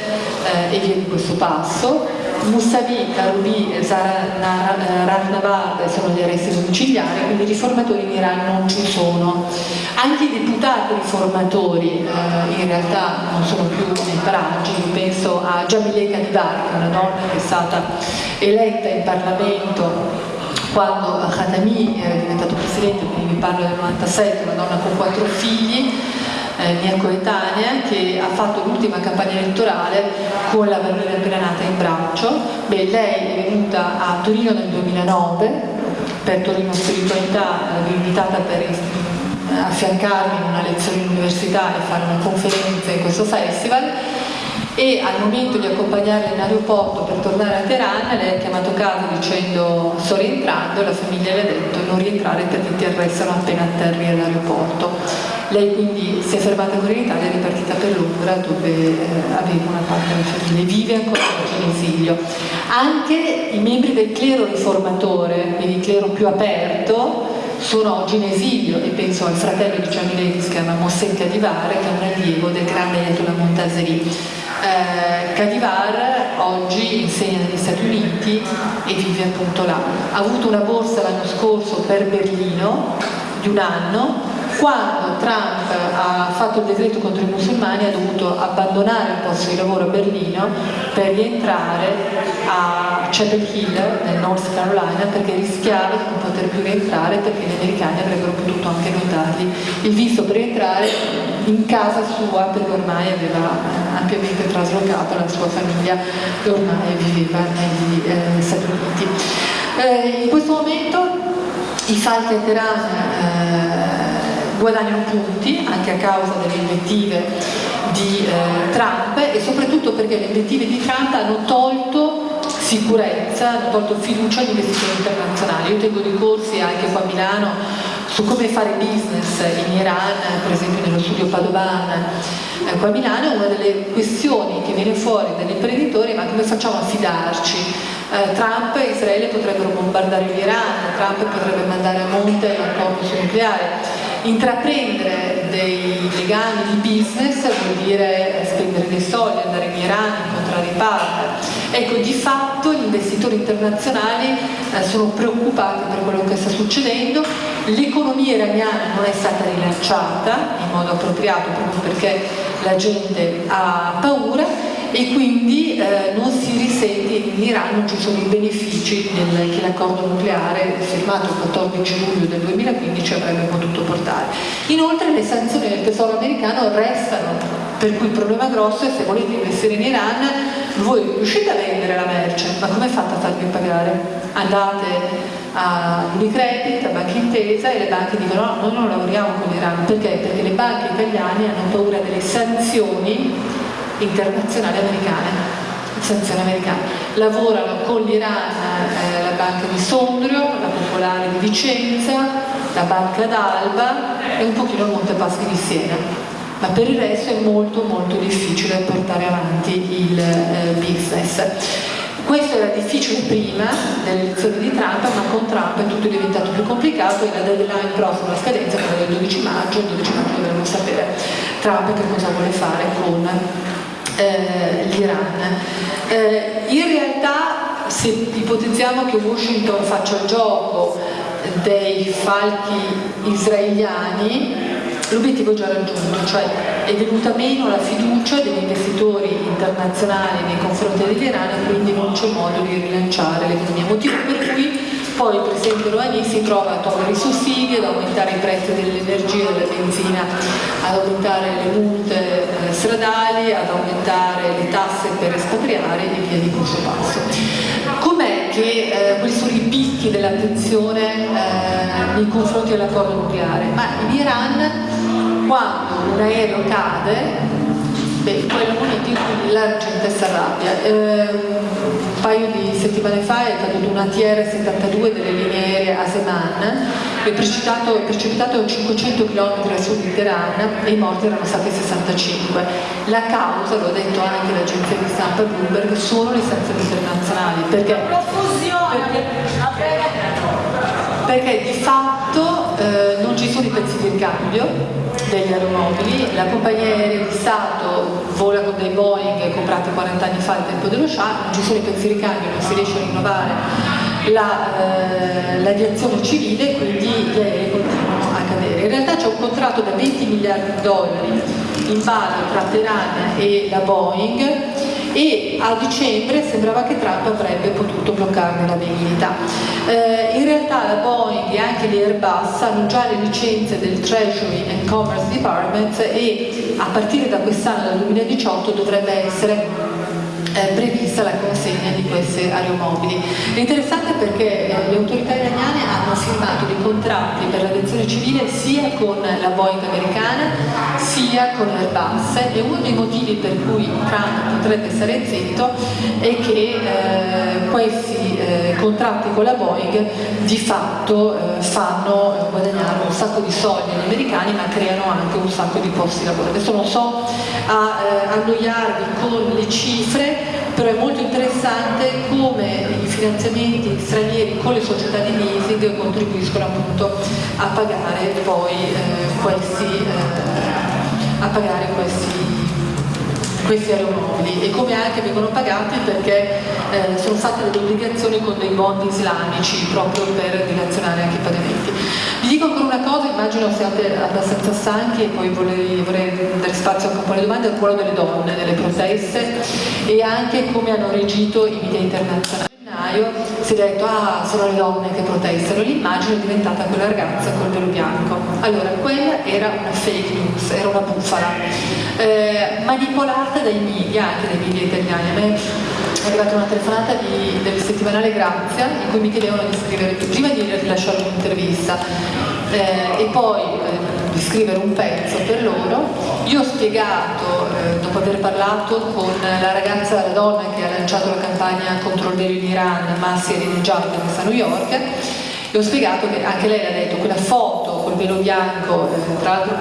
eh, e di questo passo Musavi, Karubi e Rahnavard sono gli arresti domiciliari, quindi i riformatori in Iran non ci sono. Anche i deputati riformatori eh, in realtà non sono più nei paraggi, penso a Jamile Kadivar, che è una donna che è stata eletta in Parlamento quando Khatami era diventato presidente, quindi vi parlo del 97, una donna con quattro figli, eh, mia coetanea che ha fatto l'ultima campagna elettorale con la bambina appena nata in braccio. Beh, lei è venuta a Torino nel 2009 per Torino Spiritualità, l'avevo invitata per affiancarmi in una lezione all'università e fare una conferenza in questo festival e al momento di accompagnarla in aeroporto per tornare a Teheran lei ha chiamato casa dicendo sto rientrando e la famiglia le ha detto non rientrare perché ti arrestano appena atterri all'aeroporto lei quindi si è fermata ancora in Italia e è ripartita per Londra dove eh, aveva una parte della famiglia, vive ancora in esilio. Anche i membri del clero riformatore, quindi il clero più aperto, sono oggi in esilio e penso al fratello di Jamilei che si chiama Mossen Cadivar che è un allievo del grande Ayatollah Montazeri. Eh, Cadivar oggi insegna negli Stati Uniti e vive appunto là. Ha avuto una borsa l'anno scorso per Berlino di un anno quando Trump ha fatto il decreto contro i musulmani ha dovuto abbandonare il posto di lavoro a Berlino per rientrare a Chapel Hill nel North Carolina perché rischiava di non poter più rientrare perché gli americani avrebbero potuto anche non dargli il visto per rientrare in casa sua perché ormai aveva ampiamente traslocato la sua famiglia e ormai viveva negli eh, Stati Uniti. Eh, in questo momento i falchi a Teheran eh, guadagnano punti anche a causa delle invettive di eh, Trump e soprattutto perché le invettive di Trump hanno tolto sicurezza, hanno tolto fiducia agli investitori internazionali. Io tengo dei corsi anche qua a Milano su come fare business in Iran, per esempio nello studio Padovan eh, qua a Milano, una delle questioni che viene fuori dagli imprenditori è ma come facciamo a fidarci? Eh, Trump e Israele potrebbero bombardare l'Iran, Trump potrebbe mandare a monte l'accordo nucleare. Intraprendere dei legami di business vuol dire spendere dei soldi, andare in Iran, incontrare i partner. Ecco, di fatto gli investitori internazionali eh, sono preoccupati per quello che sta succedendo, l'economia iraniana non è stata rilanciata in modo appropriato proprio perché la gente ha paura e quindi eh, non si risente, in Iran non ci sono i benefici del, che l'accordo nucleare firmato il 14 luglio del 2015 avrebbe potuto portare. Inoltre le sanzioni del tesoro americano restano, per cui il problema grosso è se volete investire in Iran voi riuscite a vendere la merce, ma come fate a farvi pagare? Andate a Unicredit, a Banca Intesa e le banche dicono no, noi non lavoriamo con l'Iran, perché? Perché le banche italiane hanno paura delle sanzioni internazionali americane, sanzioni americane. Lavorano con l'Iran eh, la banca di Sondrio, la Popolare di Vicenza, la banca d'Alba e un pochino il Montepaschi di Siena. Ma per il resto è molto molto difficile portare avanti il eh, business. Questo era difficile prima dell'elezione di Trump, ma con Trump è tutto diventato più complicato e la deadline prossima, scadenza è quella del 12 maggio, il 12 maggio dovremmo sapere Trump che cosa vuole fare con eh, l'Iran. Eh, in realtà se ipotizziamo che Washington faccia il gioco dei falchi israeliani, l'obiettivo è già raggiunto, cioè è venuta meno la fiducia degli investitori internazionali nei confronti dell'Iran e quindi non c'è modo di rilanciare l'economia. Motivo per cui poi il Presidente Rouhani si trova a togliere i sussidi, ad aumentare i prezzi dell'energia e della benzina, ad aumentare le multe eh, stradali, ad aumentare le tasse per espatriare e via di questo passo. Com'è che eh, quali sono i picchi dell'attenzione eh, nei confronti dell'accordo nucleare? Ma in Iran quando un aereo cade, beh, poi il momento in cui la gente si arrabbia. Eh, un paio di settimane fa è caduto una TR-72 delle linee aeree Aseman, è precipitato, è precipitato a 500 km a sud di Teheran e i morti erano stati 65. La causa, lo ha detto anche l'agenzia di stampa Bloomberg, sono le sanzioni internazionali. Perché? Perché, perché di fatto eh, non ci sono i pezzi di ricambio, degli aeromobili, la compagnia aerea di Stato vola con dei Boeing comprati 40 anni fa al tempo dello Shah, non ci sono i pezzi di ricambio, non si riesce a rinnovare l'aviazione la, eh, civile, quindi gli aerei continuano a cadere. In realtà c'è un contratto da 20 miliardi di dollari in ballo tra Teheran e la Boeing e a dicembre sembrava che Trump avrebbe potuto bloccarne la vendita. Eh, in realtà la Boeing e anche l'Airbus hanno già le licenze del Treasury and Commerce Department e a partire da quest'anno, dal 2018, dovrebbe essere eh, prevista la consegna di questi aeromobili. È interessante perché eh, le autorità iraniane hanno firmato dei contratti per l'aviazione civile sia con la Boeing americana sia con Airbus e uno dei motivi per cui Trump potrebbe stare zitto è che eh, questi eh, contratti con la Boeing di fatto eh, fanno guadagnare un sacco di soldi agli americani ma creano anche un sacco di posti di lavoro. Adesso non so a eh, annoiarvi con le cifre però è molto interessante come i finanziamenti stranieri con le società di leasing contribuiscono appunto a pagare poi eh, questi, eh, a pagare questi questi aeromobili e come anche vengono pagati perché eh, sono fatte delle obbligazioni con dei bond islamici proprio per dilazionare anche i pagamenti. Vi dico ancora una cosa, immagino siate abbastanza stanchi e poi vorrei, vorrei dare spazio anche un po' alle domande, al ruolo delle donne nelle proteste e anche come hanno reagito i media internazionali si è detto ah sono le donne che protestano l'immagine è diventata quella ragazza col pelo bianco. Allora quella era una fake news era una bufala. Eh, manipolata dai media anche dai media italiani. A me è arrivata una telefonata di, del settimanale Grazia in cui mi chiedevano di scrivere prima di rilasciare un'intervista. Eh, e poi eh, di scrivere un pezzo per loro. Io ho spiegato, eh, dopo aver parlato con la ragazza, la donna che ha lanciato la campagna contro il velo in Iran, Massi Rineggiato, che sta a New York, e ho spiegato che anche lei ha detto quella foto col velo bianco, eh, tra l'altro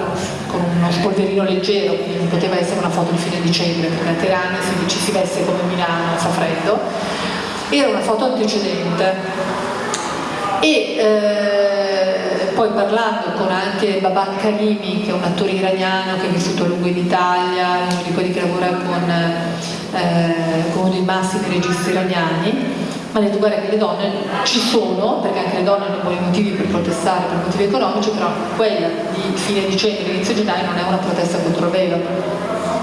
con uno spolverino leggero, quindi non poteva essere una foto di fine dicembre, perché a Teheran ci si veste come Milano, fa freddo, era una foto antecedente e eh, poi parlando con anche Babak Karimi che è un attore iraniano che è vissuto a lungo in Italia, uno di quelli che lavora con, eh, con uno dei massimi registi iraniani mi ha detto guarda che le donne ci sono, perché anche le donne hanno buoni motivi per protestare, per motivi economici, però quella di fine dicembre, inizio gennaio non è una protesta contro il velo,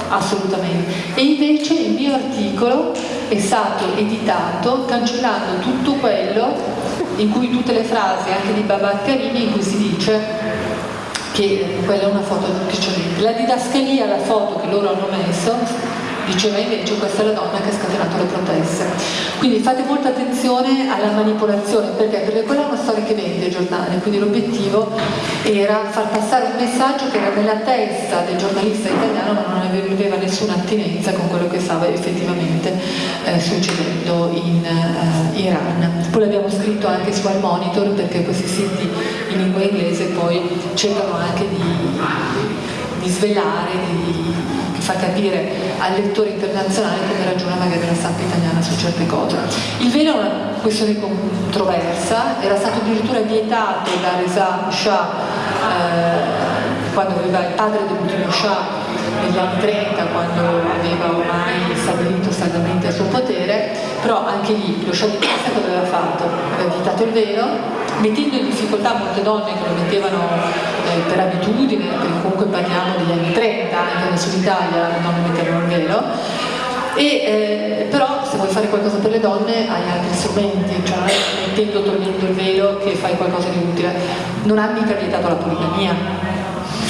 assolutamente. E invece il mio articolo è stato editato cancellando tutto quello in cui tutte le frasi, anche di Babaccarini, in cui si dice che quella è una foto precedente. La didascalia, la foto che loro hanno messo, diceva invece questa è la donna che ha scatenato le proteste. Quindi fate molta attenzione alla manipolazione, perché? Perché quella è una storia che vende il giornale, quindi l'obiettivo era far passare un messaggio che era nella testa del giornalista italiano ma non aveva nessuna attinenza con quello che stava effettivamente eh, succedendo in uh, Iran. Poi l'abbiamo scritto anche su Al Monitor perché questi siti in lingua inglese poi cercano anche di di svelare, di, far capire al lettore internazionale come ragiona magari la stampa italiana su certe cose. Il velo è una questione controversa, era stato addirittura vietato da Reza Shah eh, quando aveva il padre dell'ultimo Shah negli anni 30 quando aveva ormai stabilito saldamente il suo potere, però anche lì lo Shah di Persia cosa aveva fatto? Aveva vietato il velo, mettendo in difficoltà molte donne che lo mettevano eh, per abitudine, perché comunque parliamo degli anni 30, anche nel sud Italia le donne mettevano il velo, e, eh, però se vuoi fare qualcosa per le donne hai altri strumenti, cioè mettendo togliendo il velo che fai qualcosa di utile. Non ha mica vietato la poligamia,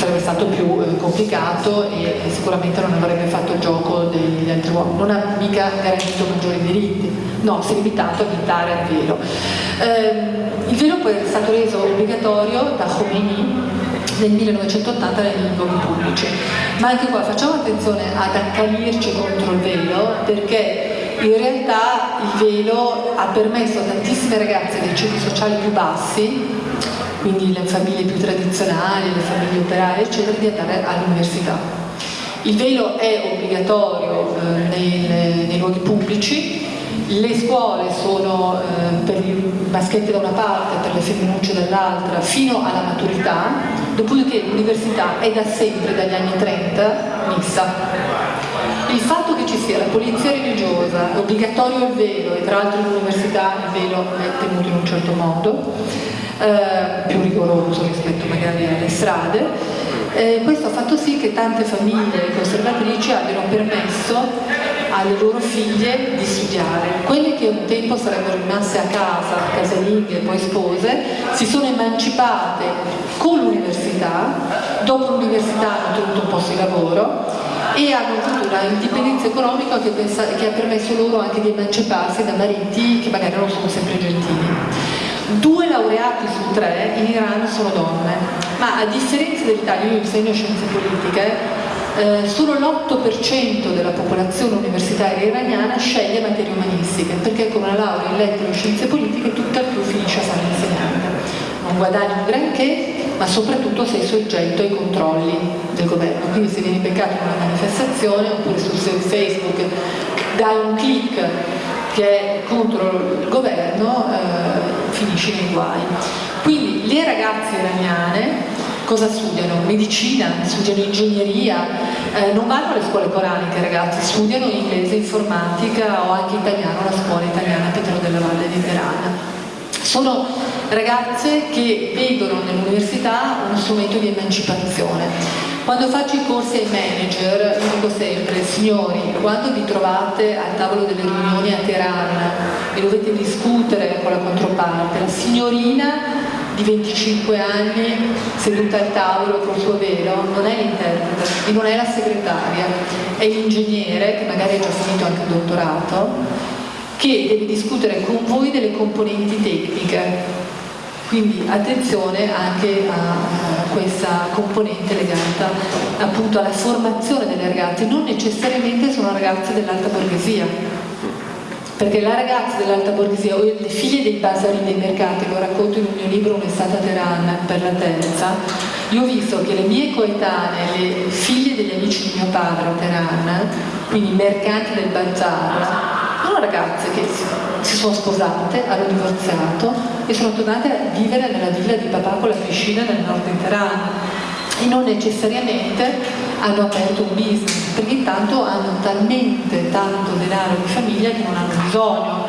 sarebbe stato più eh, complicato e, e, sicuramente non avrebbe fatto il gioco degli altri uomini, non ha mica garantito maggiori diritti, no, si è limitato a vietare il velo. Eh, il velo poi è stato reso obbligatorio da Khomeini nel 1980 nei luoghi pubblici, ma anche qua facciamo attenzione ad accanirci contro il velo perché in realtà il velo ha permesso a tantissime ragazze dei ceti sociali più bassi quindi le famiglie più tradizionali, le famiglie operaie, eccetera, di andare all'università. Il velo è obbligatorio eh, nei, nei, luoghi pubblici, le scuole sono eh, per i maschietti da una parte per le femminucce dall'altra fino alla maturità, dopodiché l'università è da sempre, dagli anni 30, missa. Il fatto sia la polizia religiosa, obbligatorio il velo e tra l'altro in università il velo è tenuto in un certo modo, eh, più rigoroso rispetto magari alle strade. Eh, questo ha fatto sì che tante famiglie conservatrici abbiano permesso alle loro figlie di studiare. Quelle che un tempo sarebbero rimaste a casa, casalinghe e poi spose, si sono emancipate con l'università, dopo l'università hanno ottenuto un posto di lavoro e hanno avuto una indipendenza economica che, pensa, che ha permesso loro anche di emanciparsi da mariti che magari non sono sempre gentili. Due laureati su tre in Iran sono donne, ma a differenza dell'Italia, io insegno scienze politiche, eh, solo l'8% della popolazione universitaria iraniana sceglie materie umanistiche, perché con una laurea in lettere o scienze politiche tutta più finisce a fare l'insegnante. Non guadagni un granché, ma soprattutto sei soggetto ai controlli del governo. Quindi se vieni beccato in una manifestazione oppure su Facebook dai un click che è contro il governo, eh, finisci nei guai. Quindi le ragazze iraniane cosa studiano? Medicina, studiano ingegneria, eh, non vanno alle scuole coraniche ragazzi, studiano inglese, informatica o anche italiano alla scuola italiana Pietro della Valle di Verana. Sono ragazze che vedono nell'università uno strumento di emancipazione. Quando faccio i corsi ai manager, dico sempre, signori, quando vi trovate al tavolo delle riunioni a Teheran e dovete discutere con la controparte, la signorina di 25 anni seduta al tavolo col suo velo non è l'interprete e non è la segretaria, è l'ingegnere che magari ha già finito anche il dottorato che deve discutere con voi delle componenti tecniche quindi attenzione anche a questa componente legata appunto alla formazione delle ragazze, non necessariamente sono ragazze dell'alta borghesia, perché la ragazza dell'alta borghesia o le figlie dei basari dei mercati, lo racconto in un mio libro Un'estate a Teheran per la terza, io ho visto che le mie coetanee, le figlie degli amici di mio padre a Teheran, quindi mercanti del bazar, sono ragazze che si sono sposate, hanno divorziato e sono tornate a vivere nella villa di papà con la piscina nel nord di Teheran e non necessariamente hanno aperto un business perché intanto hanno talmente tanto denaro di famiglia che non hanno bisogno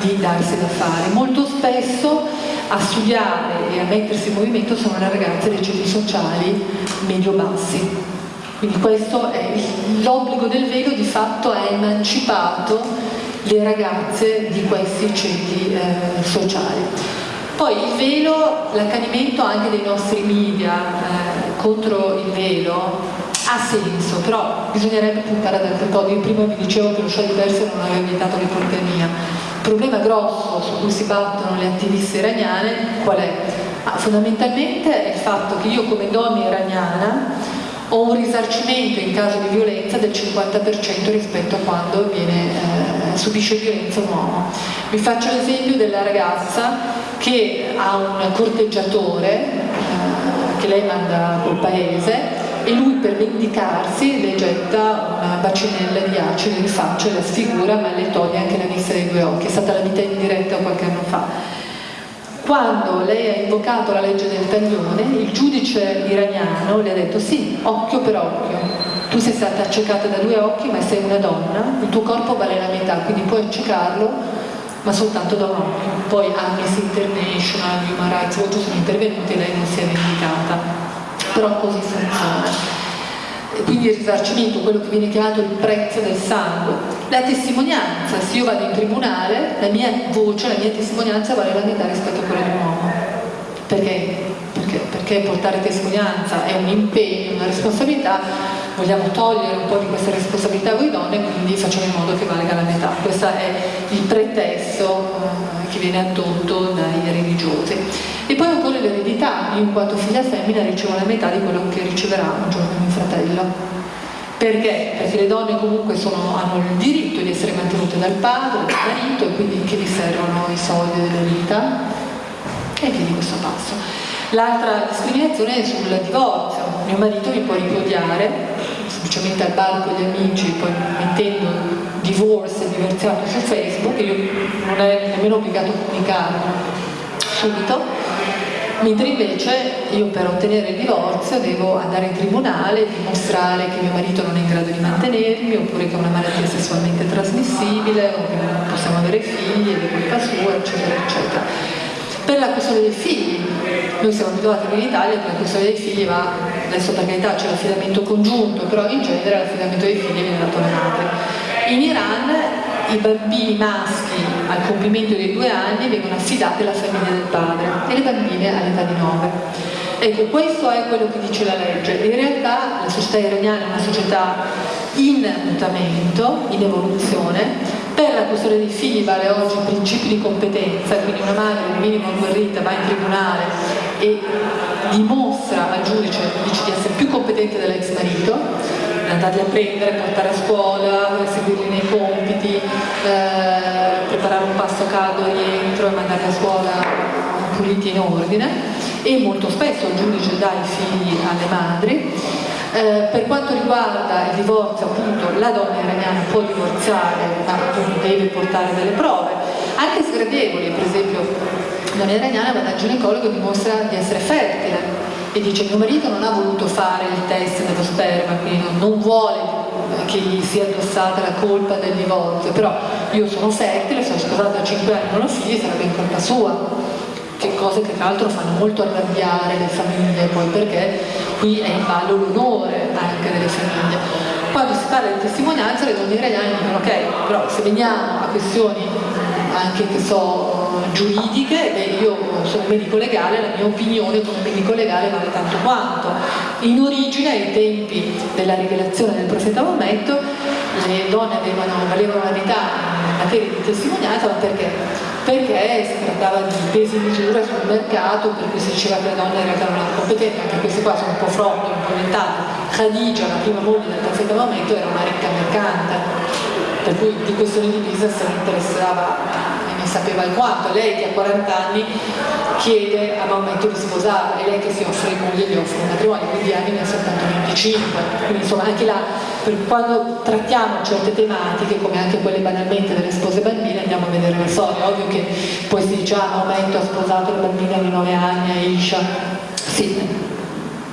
di darsi da fare. Molto spesso a studiare e a mettersi in movimento sono le ragazze dei ceti sociali medio-bassi. Quindi questo è l'obbligo del velo di fatto ha emancipato le ragazze di questi ceti eh, sociali. Poi il velo, l'accanimento anche dei nostri media eh, contro il velo ha senso, però bisognerebbe puntare ad altre cose. Io prima vi dicevo che lo show di non aveva vietato l'ipogamia. Il problema grosso su cui si battono le attiviste iraniane qual è? Ah, fondamentalmente è il fatto che io come donna iraniana ho un risarcimento in caso di violenza del 50% rispetto a quando viene, eh, subisce violenza un uomo. Vi faccio l'esempio della ragazza che ha un corteggiatore eh, che lei manda col paese e lui per vendicarsi le getta una bacinella di acido in faccia la sfigura ma le toglie anche la vista dei due occhi, è stata la vita in diretta qualche anno fa. Quando lei ha invocato la legge del taglione, il giudice iraniano le ha detto sì, occhio per occhio, tu sei stata accecata da due occhi ma sei una donna, il tuo corpo vale la metà, quindi puoi accecarlo ma soltanto da un occhio. Poi Amnesty International, Human Rights Watch sono intervenuti e lei non si è vendicata. Però così funziona. Quindi il risarcimento, quello che viene chiamato il prezzo del sangue. La testimonianza, se io vado in tribunale, la mia voce, la mia testimonianza vale la metà rispetto a quella di un uomo. Perché? Perché, portare testimonianza è un impegno, una responsabilità, vogliamo togliere un po' di questa responsabilità a voi donne, quindi facciamo in modo che valga la metà. Questo è il pretesto eh, che viene addotto dai religiosi. E poi ancora l'eredità, io in quanto figlia femmina ricevo la metà di quello che riceverà un giorno mio fratello. Perché? Perché le donne comunque sono, hanno il diritto di essere mantenute dal padre, dal marito e quindi che gli servono i soldi dell'eredità? E quindi questo passo. L'altra discriminazione è sul divorzio. Mio marito mi può ripudiare semplicemente al bar con gli amici, poi mettendo divorce divorziato su Facebook, io non è nemmeno obbligato a comunicarlo subito, mentre invece io per ottenere il divorzio devo andare in tribunale, dimostrare che mio marito non è in grado di mantenermi, oppure che ha una malattia sessualmente trasmissibile, o che non possiamo avere figli, è di colpa sua, eccetera, eccetera. Per la questione dei figli, noi siamo abituati in Italia che la questione dei figli va, adesso per carità c'è l'affidamento congiunto, però in genere l'affidamento dei figli viene dato alla madre. In Iran i bambini maschi al compimento dei due anni vengono affidati alla famiglia del padre e le bambine all'età di nove. Ecco, questo è quello che dice la legge. In realtà la società iraniana è una società in mutamento, in evoluzione, per la questione dei figli vale oggi il principio di competenza, quindi una madre minimo agguerrita va in tribunale e dimostra al giudice dice di essere più competente dell'ex marito, andarli a prendere, portare a scuola, seguirli nei compiti, eh, preparare un pasto caldo rientro e mandarli a scuola puliti in ordine. E molto spesso il giudice dà i figli alle madri eh, per quanto riguarda il divorzio, appunto, la donna iraniana può divorziare, ma appunto deve portare delle prove, anche sgradevoli, per esempio la donna iraniana va dal ginecologo e dimostra di essere fertile e dice mio marito non ha voluto fare il test dello sperma, quindi non vuole che gli sia addossata la colpa del divorzio, però io sono fertile, sono sposata da 5 anni, non ho figli, sarebbe in colpa sua. Che cose che tra l'altro fanno molto arrabbiare le famiglie poi perché qui è in ballo l'onore anche delle famiglie. Quando si parla di testimonianza le donne iraniane dicono ok, però se veniamo a questioni anche che so giuridiche, beh, io sono medico legale, la mia opinione come medico legale vale tanto quanto. In origine, ai tempi della rivelazione del profeta Maometto, le donne avevano, valevano la vita in materia di testimonianza, perché? Perché si trattava di pesi di misura sul mercato per cui si diceva che le donne in realtà non erano competenti, anche queste qua sono un po' frotte, un po' inventate. Khadija, la prima moglie del profeta Maometto, era una ricca mercante, per cui di questioni di business se ne interessava ne sapeva alquanto, lei che ha 40 anni chiede a Maometto di sposare e lei che si offre in moglie gli offre un matrimonio, quindi anni ne ha soltanto 25, quindi insomma anche là quando trattiamo certe tematiche come anche quelle banalmente delle spose bambine andiamo a vedere la storia, ovvio che poi si dice ah Maometto ha sposato la bambina di 9 anni a Isha, sì,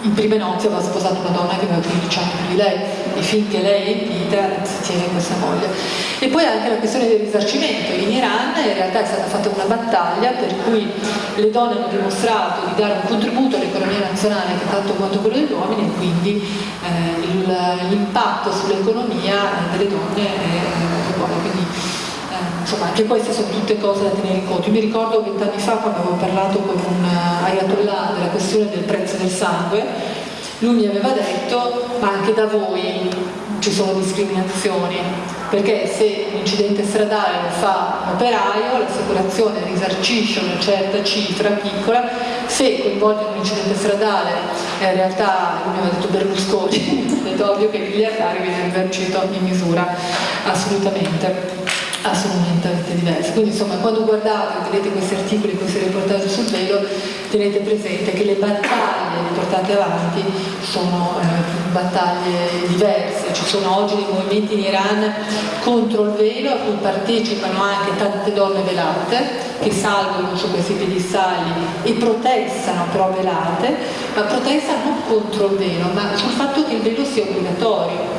in prime nozze aveva sposato una donna che aveva 15 anni più di lei e finché lei è in vita si tiene questa moglie. E poi anche la questione del risarcimento. In Iran in realtà è stata fatta una battaglia per cui le donne hanno dimostrato di dare un contributo all'economia nazionale che tanto quanto quello degli uomini e quindi eh, l'impatto sull'economia delle donne è. Quindi, insomma anche queste sono tutte cose da tenere in conto. Io mi ricordo vent'anni fa quando avevo parlato con un ayatollah della questione del prezzo del sangue, lui mi aveva detto ma anche da voi ci sono discriminazioni, perché se un incidente stradale lo fa un operaio, l'assicurazione risarcisce una certa cifra piccola, se coinvolge un incidente stradale in realtà, come aveva detto Berlusconi, è ovvio che il miliardario viene risarcito in misura assolutamente assolutamente diverse. Quindi insomma quando guardate, vedete questi articoli, questi reportaggi sul velo, tenete presente che le battaglie portate avanti sono eh, battaglie diverse, ci sono oggi dei movimenti in Iran contro il velo a cui partecipano anche tante donne velate che salgono su questi piedistalli e protestano però velate, ma protestano non contro il velo, ma sul fatto che il velo sia obbligatorio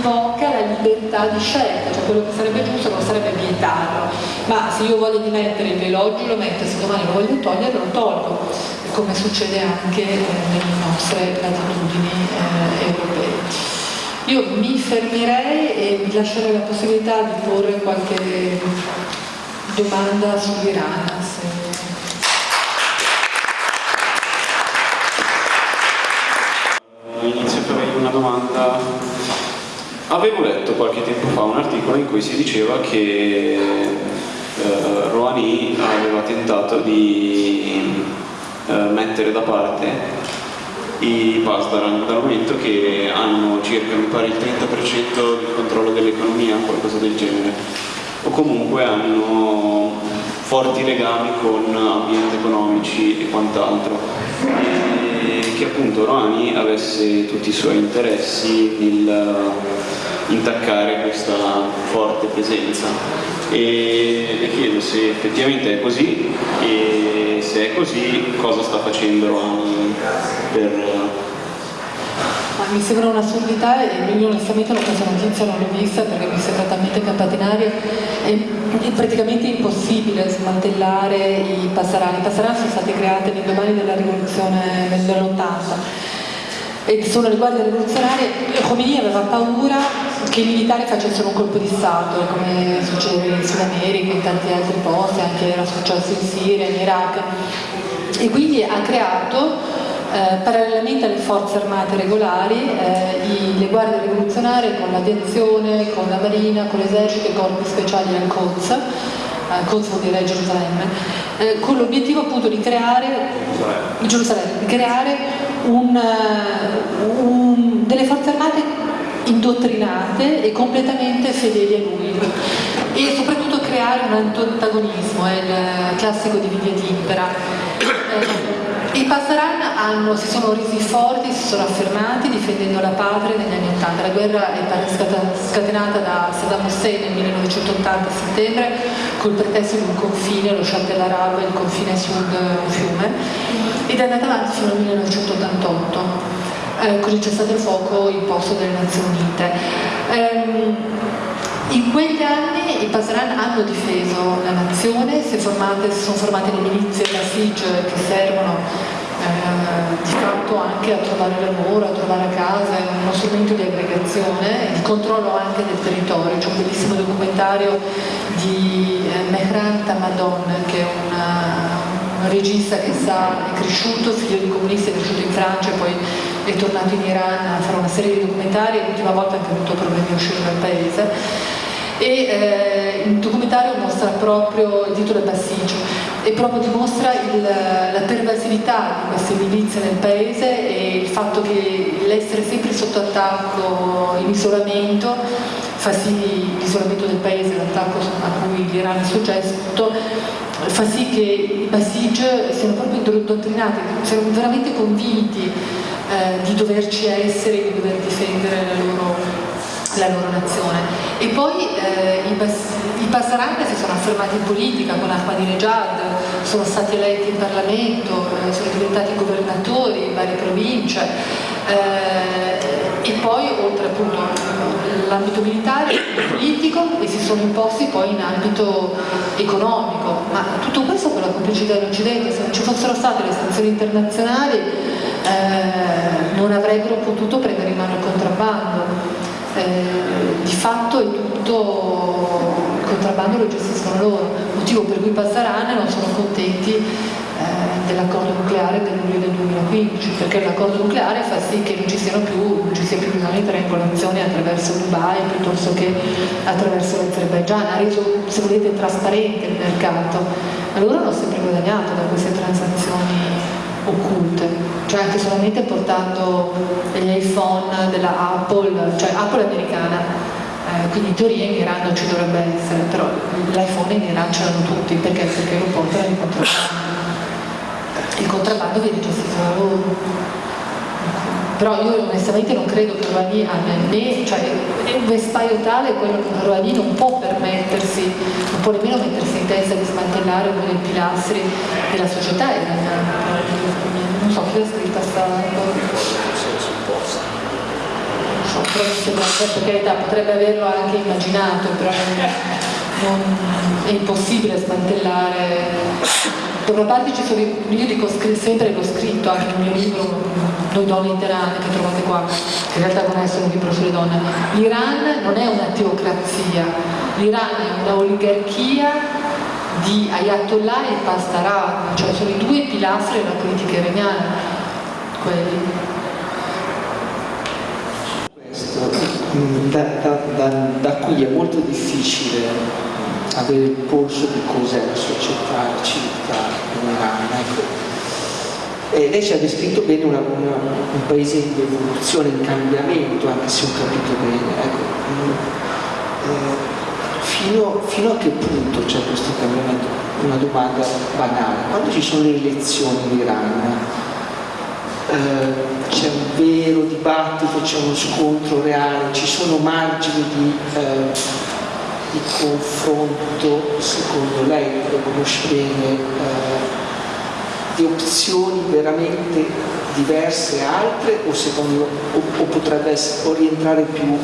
invoca la libertà di scelta, cioè quello che sarebbe giusto non sarebbe vietarlo, ma se io voglio di mettere il velo oggi lo metto, se domani lo voglio togliere lo tolgo, come succede anche eh, nelle nostre latitudini eh, europee. Io mi fermerei e vi lascerei la possibilità di porre qualche domanda sull'Iran. Inizio per una domanda. Avevo letto qualche tempo fa un articolo in cui si diceva che eh, Rouhani aveva tentato di eh, mettere da parte i Pasdaran dal momento che hanno circa mi pare il 30% del controllo dell'economia, qualcosa del genere, o comunque hanno forti legami con ambienti economici e quant'altro. Che appunto Roani avesse tutti i suoi interessi nel intaccare questa forte presenza. E le chiedo se effettivamente è così e se è così cosa sta facendo Roani per mi sembra un'assurdità e io onestamente non questa notizia non l'ho vista perché mi sembra talmente campatinaria è, è praticamente impossibile smantellare i passarani. I passarani sono stati creati domani della rivoluzione dell'80 e sono le guardie rivoluzionarie, Khomeini aveva paura che i militari facessero un colpo di Stato, come succede in Sud America, in tanti altri posti, anche era successo in Siria, in Iraq, e quindi ha creato eh, parallelamente alle forze armate regolari, eh, i, le guardie rivoluzionarie con l'aviazione, con la marina, con l'esercito e i corpi speciali al Quds, al Quds vuol dire Gerusalemme, eh, con l'obiettivo appunto di creare, di creare un, eh, un, delle forze armate indottrinate e completamente fedeli a lui e soprattutto creare un antagonismo, è il classico dividi et impera. Eh, i Pasdaran hanno, si sono resi forti, si sono affermati difendendo la patria negli anni 80. La guerra è scatenata da Saddam Hussein nel 1980 a settembre col pretesto di un confine, lo el Arab, il confine sud fiume, ed è andata avanti fino al 1988 eh, con il cessate il fuoco imposto dalle Nazioni Unite. Um, in quegli anni i Pasdaran hanno difeso la nazione, si, formate, si sono formate le milizie Basij che servono eh, di fatto anche a trovare lavoro, a trovare casa, è uno strumento di aggregazione e di controllo anche del territorio. C'è un bellissimo documentario di eh, Mehran Tamadon che è una, un regista che sa, è cresciuto, figlio di comunisti, è cresciuto in Francia e poi è tornato in Iran a fare una serie di documentari l'ultima volta anche avuto problemi a uscire dal paese e eh, il documentario mostra proprio il titolo è Bassiggio e proprio dimostra il, la pervasività di queste milizie nel paese e il fatto che l'essere sempre sotto attacco in isolamento fa sì l'isolamento del paese, l'attacco a cui l'Iran è soggetto fa sì che i Basij siano proprio indottrinati, siano veramente convinti eh, di doverci essere, di dover difendere la loro la loro nazione. E poi eh, i, i Pasaranga si sono affermati in politica con Ahmadinejad, sono stati eletti in Parlamento, eh, sono diventati governatori in varie province eh, e poi oltre appunto l'ambito militare politico e si sono imposti poi in ambito economico. Ma tutto questo con la complicità dell'Occidente, se non ci fossero state le sanzioni internazionali eh, non avrebbero potuto prendere in mano il contrabbando eh, fatto è tutto il contrabbando lo gestiscono loro, motivo per cui Passaran non sono contenti eh, dell'accordo nucleare del luglio del 2015, perché l'accordo nucleare fa sì che non ci, siano più, non ci sia più bisogno di triangolazioni attraverso Dubai piuttosto che attraverso l'Azerbaijan, ha reso, se volete, trasparente il mercato, ma loro hanno sempre guadagnato da queste transazioni occulte, cioè anche solamente portando gli iPhone della Apple, cioè Apple americana, eh, quindi in teoria in Iran ci dovrebbe essere, però l'iPhone in Iran ce l'hanno tutti, perché? Perché lo portano in contrabbando. Il contrabbando viene gestito da loro però io onestamente non credo che Rouhani né, cioè un vespaio tale quello che Rouhani non può permettersi, non può nemmeno mettersi in testa di smantellare uno dei pilastri della società iraniana. Non so chi ha scritto sta so, però mi sembra, per carità, potrebbe averlo anche immaginato, però non, è impossibile smantellare da una parte ci sono, io dico sempre l'ho scritto anche nel mio libro Noi donne in Teheran che trovate qua, che in realtà non è solo un libro sulle donne, l'Iran non è una teocrazia, l'Iran è una oligarchia di Ayatollah e Pastarat, cioè sono i due pilastri della politica iraniana, quelli. Questo, mm, da, da, da, da qui è molto difficile avere il polso di cos'è la società, la civiltà Iran. Ecco. E lei ci ha descritto bene una, una, un paese in evoluzione, in cambiamento, anche se ho capito bene. Ecco. Mm, eh, fino, fino, a che punto c'è questo cambiamento? Una domanda banale. Quando ci sono le elezioni in Iran, eh, c'è un vero dibattito, c'è uno scontro reale, ci sono margini di eh, di confronto, secondo lei, lo conosce bene, eh, di opzioni veramente diverse e altre o, secondo, o, o potrebbe essere, o rientrare più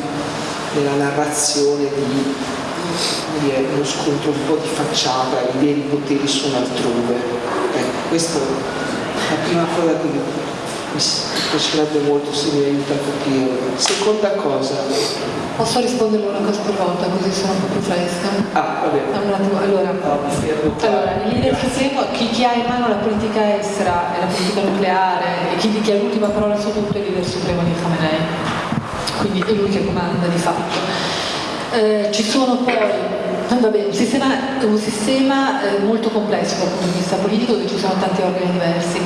nella narrazione di, di uno scontro un po' di facciata, i veri poteri sono altrove. Ecco, questa è la prima cosa che mi piacerebbe molto se mi aiuta a capire. Seconda cosa. Posso rispondere una cosa per volta così sono un po' più fresca? Ah, va bene. Allora, allora il leader supremo, chi, chi, ha in mano la politica estera e la politica nucleare e chi, chi ha l'ultima parola su tutto è il leader supremo di Khamenei. Quindi è lui che comanda di fatto. Eh, ci sono poi Vabbè, un sistema, un sistema eh, molto complesso dal punto di vista politico dove ci sono tanti organi diversi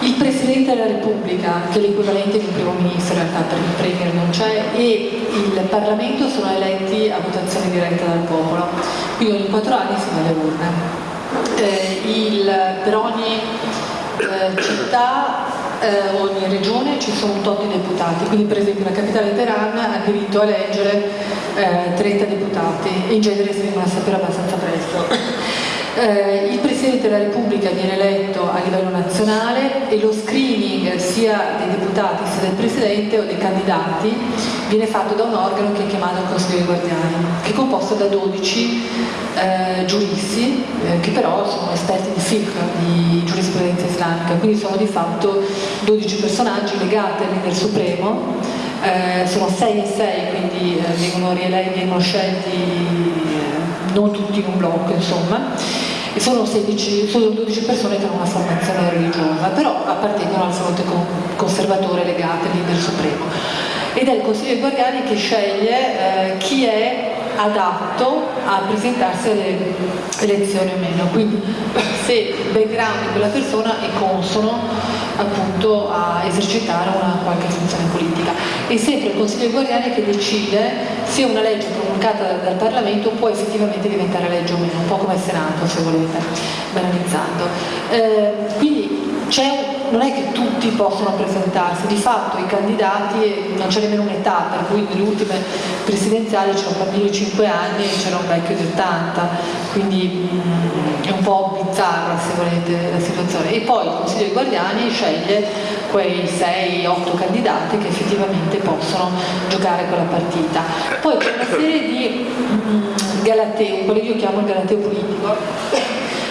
il Presidente della Repubblica, che è l'equivalente di un primo ministro in realtà per il Premier non c'è, e il Parlamento sono eletti a votazione diretta dal popolo, quindi ogni quattro anni si va alle urne. Eh, il, per ogni eh, città, eh, ogni regione ci sono un tot di deputati, quindi per esempio la capitale Teheran ha diritto a eleggere 30 eh, deputati e in genere si vengono a sapere abbastanza presto. Eh, il Presidente della Repubblica viene eletto a livello nazionale e lo screening sia dei deputati sia del Presidente o dei candidati viene fatto da un organo che è chiamato il Consiglio dei Guardiani, che è composto da 12 eh, giuristi eh, che però sono esperti di fiqh, di giurisprudenza islamica, quindi sono di fatto 12 personaggi legati al leader supremo, eh, sono 6 e 6, quindi eh, vengono, vengono scelti eh, non tutti in un blocco, insomma e sono, 16, sono 12 persone che hanno una formazione religiosa, però appartengono al fronte conservatore legato al leader supremo. Ed è il Consiglio dei Guardiani che sceglie eh, chi è adatto a presentarsi alle elezioni o meno, quindi se il background di quella persona è consono appunto a esercitare una qualche funzione politica. È sempre il Consiglio Guardiani che decide se una legge promulgata dal Parlamento può effettivamente diventare legge o meno, un po' come il Senato se volete, banalizzando. Eh, quindi non è che tutti possono presentarsi, di fatto i candidati non c'è nemmeno un'età, per cui nelle ultime presidenziali c'era un bambino di 5 anni e c'era un vecchio di 80, quindi mm, è un po' bizzarra se volete la situazione. E poi il Consiglio dei Guardiani sceglie quei 6-8 candidati che effettivamente possono giocare quella partita. Poi c'è una serie di mm, galateo, quello che io chiamo il galateo politico,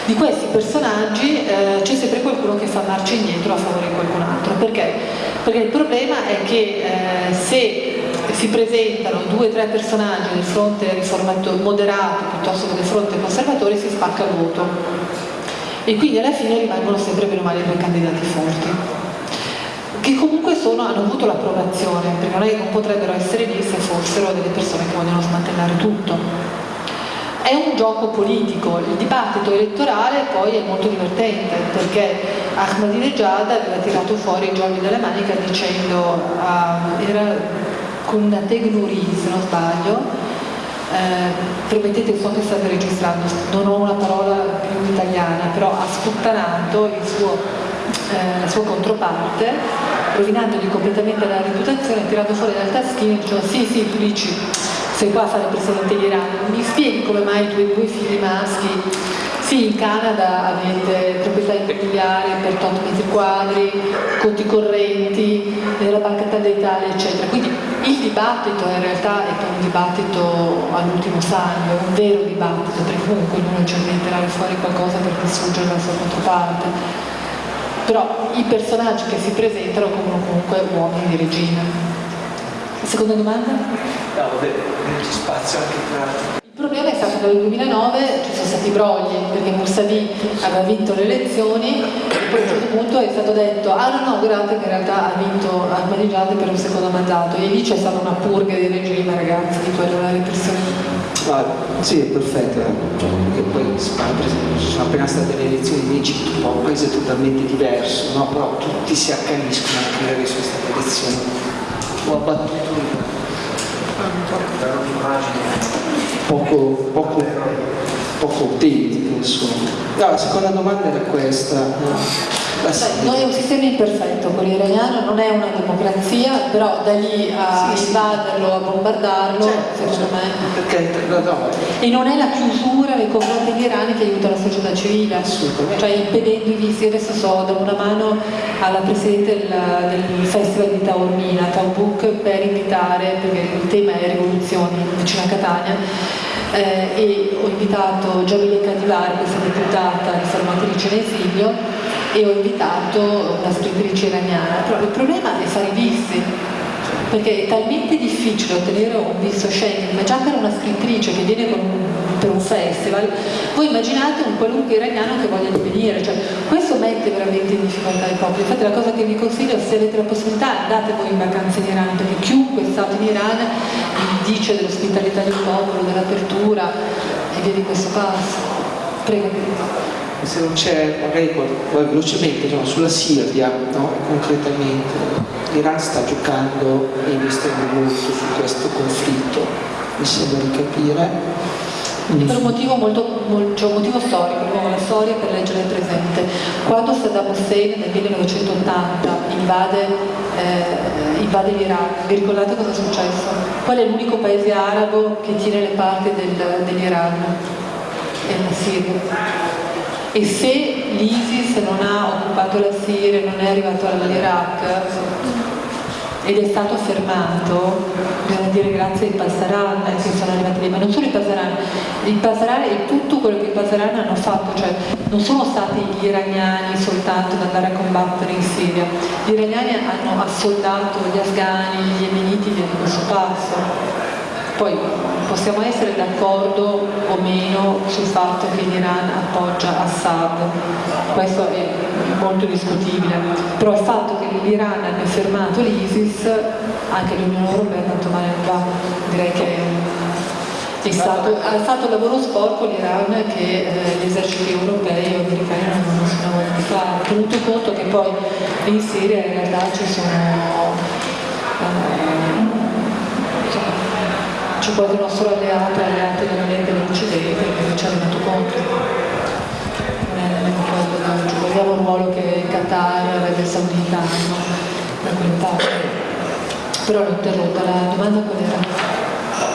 di questi personaggi eh, c'è sempre qualcuno che fa marcia indietro a favore di qualcun altro. Perché? Perché il problema è che eh, se si presentano due o tre personaggi del fronte moderato piuttosto che del fronte conservatore si spacca il voto e quindi alla fine rimangono sempre meno male due candidati forti che comunque sono, hanno avuto l'approvazione perché non non potrebbero essere lì se fossero delle persone che vogliono smantellare tutto un gioco politico, il dibattito elettorale poi è molto divertente perché Ahmadinejad aveva tirato fuori i giorni dalla manica dicendo, uh, era con una Tegnuri se non sbaglio, eh, permettete so che state registrando, non ho una parola più italiana, però ha sputtanato suo, eh, la sua controparte, rovinandogli completamente la reputazione, tirando fuori dal taschino e dicendo sì sì tu dici sei qua a fare il presidente di Iran, mi spieghi come mai i tuoi due figli maschi sì, in Canada avete proprietà immobiliari per 8 metri quadri, conti correnti, nella Banca d'Italia, eccetera. Quindi il dibattito in realtà è un dibattito all'ultimo sangue, un vero dibattito, perché comunque ognuno cerca di tirare fuori qualcosa per distruggere la sua controparte. Però i personaggi che si presentano come comunque uomini di Seconda domanda? No, vabbè, c'è spazio anche tra il problema è stato che nel 2009 ci sono stati brogli perché Mousavi aveva vinto le elezioni e poi a un certo punto è stato detto ah no no guardate che in realtà ha vinto Ahmadinejad per un secondo mandato e lì c'è stata una purga di regime ragazzi di quella la repressione ah, sì è perfetto eh. cioè, perché poi ci sono appena state le elezioni in Egitto un paese totalmente diverso no? però tutti si accaniscono a dire che sono state elezioni ho abbattuto poco, poco, autentiche insomma. No, la seconda domanda era questa. Beh, noi è un sistema imperfetto, quello iraniano non è una democrazia, però da lì a sì, invaderlo, a bombardarlo, certo, secondo me. Perché, no, no. E non è la chiusura nei confronti degli irani che aiuta la società civile, cioè impedendo i visti. Adesso so, do una mano alla Presidente del, del Festival di Taormina, Taubuk, per invitare, perché il tema è rivoluzioni vicino a Catania, eh, e ho invitato Giovile Cadivari, questa deputata riformatrice in esilio, e ho invitato una scrittrice iraniana, però il problema è fare i visti, perché è talmente difficile ottenere un visto Schengen, ma già per una scrittrice che viene un, per un festival, voi immaginate un qualunque iraniano che voglia venire, cioè, questo mette veramente i popoli, infatti la cosa che vi consiglio, se avete la possibilità, andate voi in vacanza in Iran, perché chiunque è stato in Iran dice dell'ospitalità del popolo, dell'apertura e via di questo passo. Prego se non c'è, magari poi velocemente, diciamo, sulla Siria, no? concretamente, l'Iran sta giocando e investendo molto su questo conflitto, mi sembra di capire. Per un motivo molto, molto cioè un motivo storico, la storia per leggere il presente. Quando Saddam Hussein nel 1980 invade, eh, invade l'Iran, vi ricordate cosa è successo? Qual è l'unico paese arabo che tiene le parti del, dell'Iran? È la Siria e se l'ISIS non ha occupato la Siria, non è arrivato all'Iraq ed è stato fermato, bisogna dire grazie ai Passaran che sono arrivati lì, ma non solo i Passaran, i Passaran e tutto quello che i Passaran hanno fatto, cioè non sono stati gli iraniani soltanto ad andare a combattere in Siria, gli iraniani hanno assoldato gli afghani, gli yemeniti di questo passo poi possiamo essere d'accordo o meno sul fatto che l'Iran appoggia Assad, questo è molto discutibile, però il fatto che l'Iran abbia fermato l'ISIS, anche l'Unione Europea tanto male non direi che stato, ha fatto lavoro sporco l'Iran che eh, gli eserciti europei o americani non voglia di fare, tenuto conto che poi in Siria in realtà ci sono eh, c'è qualche nostro alleato, alleato della Lega dell'Occidente che ci ha venuto contro. Non il ruolo che Qatar, Arabia Saudita hanno parte. Però l'ho interrotta, la domanda qual era?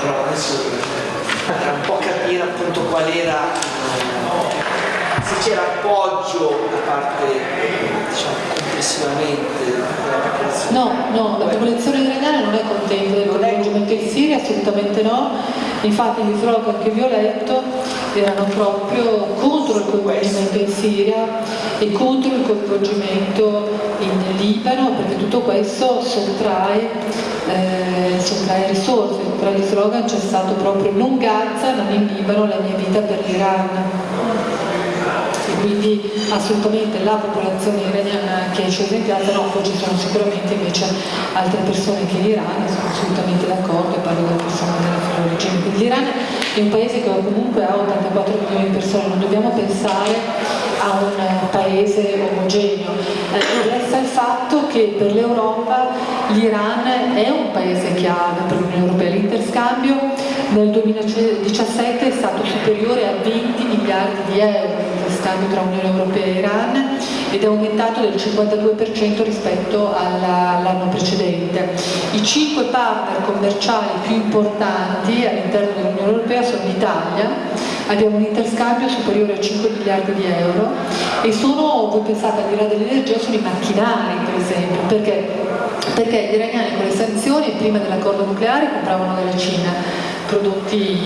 No, adesso era un po' capire appunto qual era se c'era appoggio da parte diciamo, popolazione? No, no, la popolazione iraniana non è contenta del coinvolgimento in Siria, assolutamente no. Infatti gli slogan che vi ho letto erano proprio contro il coinvolgimento in Siria e contro il coinvolgimento in Libano, perché tutto questo sottrae, eh, sottrae risorse. Tra gli slogan c'è stato proprio non Gaza, non in Libano, la mia vita per l'Iran quindi assolutamente la popolazione iraniana che è scesa in piazza no, poi ci sono sicuramente invece altre persone che in Iran sono assolutamente d'accordo e parlo delle persone della filorigine. Quindi l'Iran è un paese che comunque ha 84 milioni di persone, non dobbiamo pensare a un paese omogeneo. Eh, resta il fatto che per l'Europa l'Iran è un paese chiave per l'Unione Europea, l'interscambio nel 2017 è stato superiore a 20 miliardi di euro l'interscambio tra Unione Europea e Iran ed è aumentato del 52% rispetto all'anno precedente. I cinque partner commerciali più importanti all'interno dell'Unione Europea sono l'Italia, abbiamo un interscambio superiore a 5 miliardi di euro e sono, voi pensate al di là dell'energia, sono i macchinari per esempio, perché? Perché gli iraniani con le sanzioni prima dell'accordo nucleare compravano dalla Cina prodotti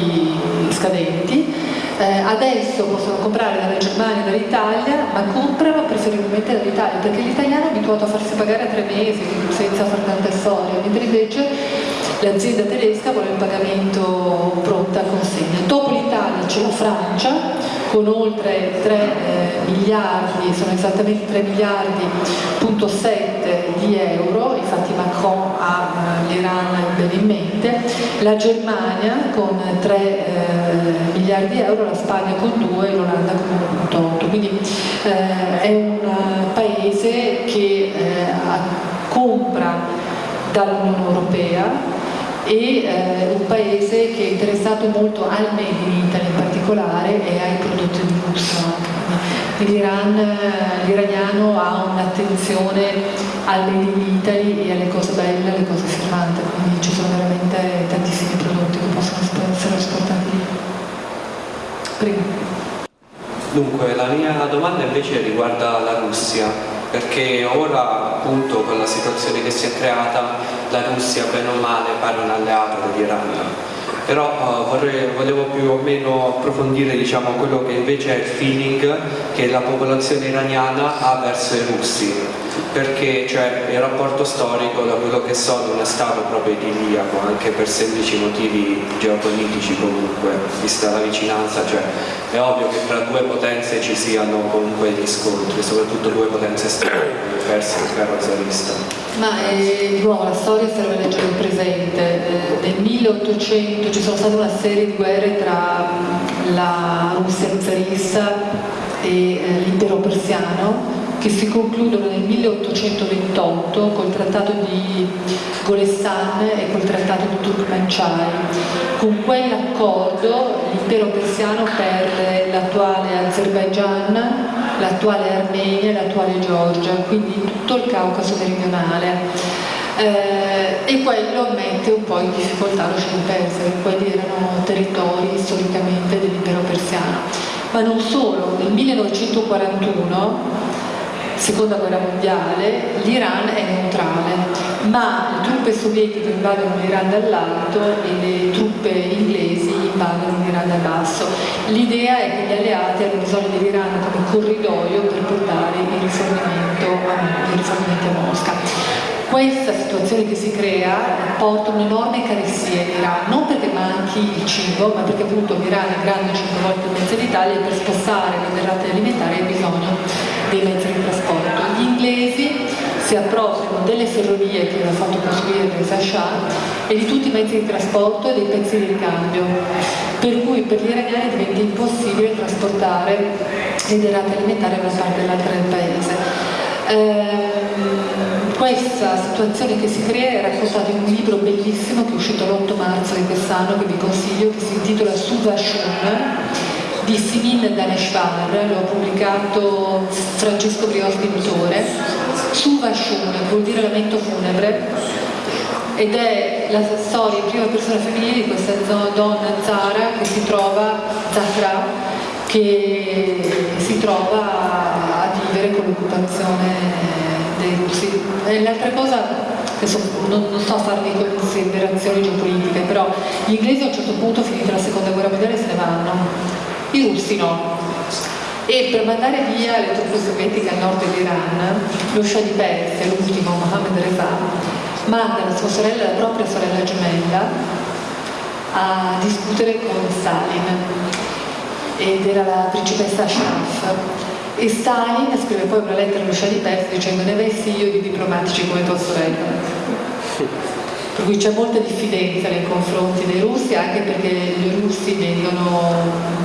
scadenti, eh, adesso possono comprare dalla Germania e dall'Italia, ma comprano preferibilmente dall'Italia, perché l'italiano è abituato a farsi pagare a tre mesi senza fare tante storie, mentre invece l'azienda tedesca vuole il pagamento pronta a consegna. Dopo l'Italia c'è la Francia con oltre 3 eh, miliardi, sono esattamente 3 miliardi, punto 7 di euro, infatti Macron ha eh, l'Iran bene in mente, la Germania con 3 eh, miliardi di euro, la Spagna con 2 e l'Olanda con 1.8, quindi eh, è un paese che eh, compra dall'Unione Europea e eh, un paese che è interessato molto al Made in Italy in particolare e ai prodotti di lusso anche. l'iraniano ha un'attenzione al Made in Italy e alle cose belle, alle cose firmate, quindi ci sono veramente tantissimi prodotti che possono essere esportati lì. Prima. Dunque, la mia domanda invece riguarda la Russia perché ora appunto con la situazione che si è creata la Russia bene o male pare un alleato dell'Iran però uh, vorrei, volevo più o meno approfondire diciamo, quello che invece è il feeling che la popolazione iraniana ha verso i russi. Perché cioè, il rapporto storico da quello che so non è stato proprio idilliaco anche per semplici motivi geopolitici comunque vista la vicinanza cioè, è ovvio che tra due potenze ci siano comunque gli scontri soprattutto due potenze estreme perse il carro zarista ma eh, di nuovo la storia serve a leggere il presente eh, nel 1800 ci sono state una serie di guerre tra la Russia zarista e eh, l'impero persiano che si concludono nel 1828 col trattato di Golestan e col trattato di Turkmenchai. Con quell'accordo l'impero persiano perde l'attuale Azerbaijan, l'attuale Armenia e l'attuale Georgia, quindi tutto il Caucaso meridionale. Eh, e quello mette un po' in difficoltà lo Shin Persia, che quelli erano territori storicamente dell'impero persiano. Ma non solo, nel 1941 seconda guerra mondiale, l'Iran è neutrale, ma le truppe sovietiche invadono l'Iran dall'alto e le truppe inglesi invadono l'Iran dal basso. L'idea è che gli alleati hanno bisogno dell'Iran come corridoio per portare il rifornimento a Mosca questa situazione che si crea porta un'enorme carestia in Iran, non perché manchi il cibo, ma perché appunto l'Iran è grande 5 volte e mezzo d'Italia e per spostare le derrate alimentari ha bisogno dei mezzi di trasporto. Gli inglesi si appropriano delle ferrovie che aveva fatto costruire Reza Shah e di tutti i mezzi di trasporto e dei pezzi di ricambio, per cui per gli iraniani diventa impossibile trasportare le derrate alimentari da una parte all'altra del paese. Eh, questa situazione che si crea è raccontata in un libro bellissimo che è uscito l'8 marzo di quest'anno che vi consiglio che si intitola Suvashun di Simin Daneshvar, lo ha pubblicato Francesco Brioschi Motore Suvashun vuol dire lamento funebre ed è la storia in prima persona femminile di questa donna Zara che si trova, Zahra, che si trova a vivere con l'occupazione dei russi. E l'altra cosa, adesso non, non sto farvi considerazioni geopolitiche, però gli inglesi a un certo punto, finita la seconda guerra mondiale, se ne vanno, i russi no. E per mandare via le truppe sovietiche a nord dell'Iran, lo Shah di Persia, l'ultimo Mohammed Reza, manda la sua sorella, la propria sorella gemella, a discutere con Stalin ed era la principessa Ashraf e Stalin scrive poi una lettera allo Shah di Persia dicendo ne avessi io di diplomatici come tua sorella per cui c'è molta diffidenza nei confronti dei russi anche perché i russi vendono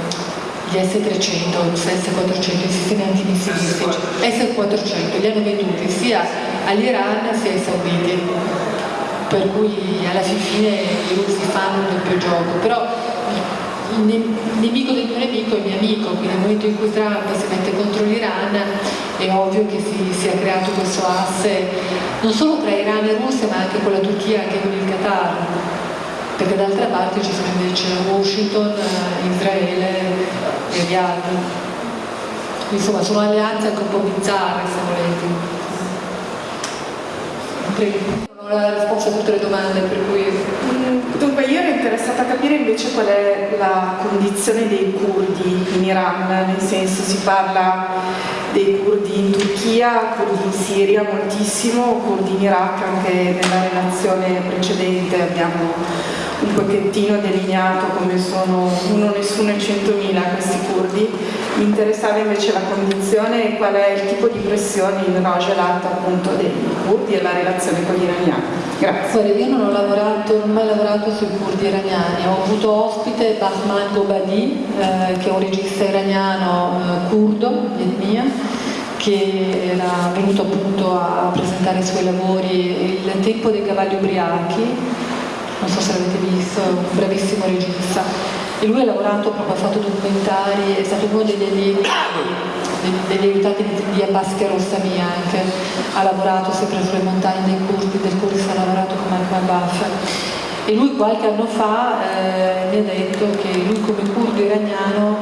gli S-300, S-400, i sistemi antimissilistici. S-400 li hanno venduti sia all'Iran sia ai Sauditi. Per cui alla fine i russi fanno un doppio gioco, però il nemico del mio nemico è mio amico, quindi nel momento in cui Trump si mette contro l'Iran è ovvio che si sia creato questo asse non solo tra Iran e Russia ma anche con la Turchia, anche con il Qatar, perché d'altra parte ci sono invece Washington, Israele e Riyadh. Insomma sono alleanze anche un po' bizzarre se volete. Prego la risposta a tutte le domande, per cui... Dunque io ero interessata a capire invece qual è la condizione dei curdi in Iran, nel senso si parla dei curdi in Turchia, curdi in Siria moltissimo, curdi in Iraq, anche nella relazione precedente abbiamo un pochettino delineato come sono uno, nessuno e centomila questi curdi. Mi interessava invece la condizione e qual è il tipo di pressione in Rojalat appunto dei curdi e la relazione con gli iraniani. Grazie. Io non ho lavorato, mai lavorato sui curdi iraniani, ho avuto ospite Bahman Gobadi, eh, che è un regista iraniano eh, curdo etnia, che era venuto appunto a presentare i suoi lavori Il tempo dei cavalli ubriachi. Non so se l'avete visto, è un bravissimo regista. E lui ha lavorato proprio, ha fatto documentari, è stato uno degli allievi degli aiutanti di Abbas Kiarostami anche, ha lavorato sempre sulle montagne dei Kurdi, del Kurdistan ha lavorato con Malcolm Buff e lui qualche anno fa eh, mi ha detto che lui come curdo iraniano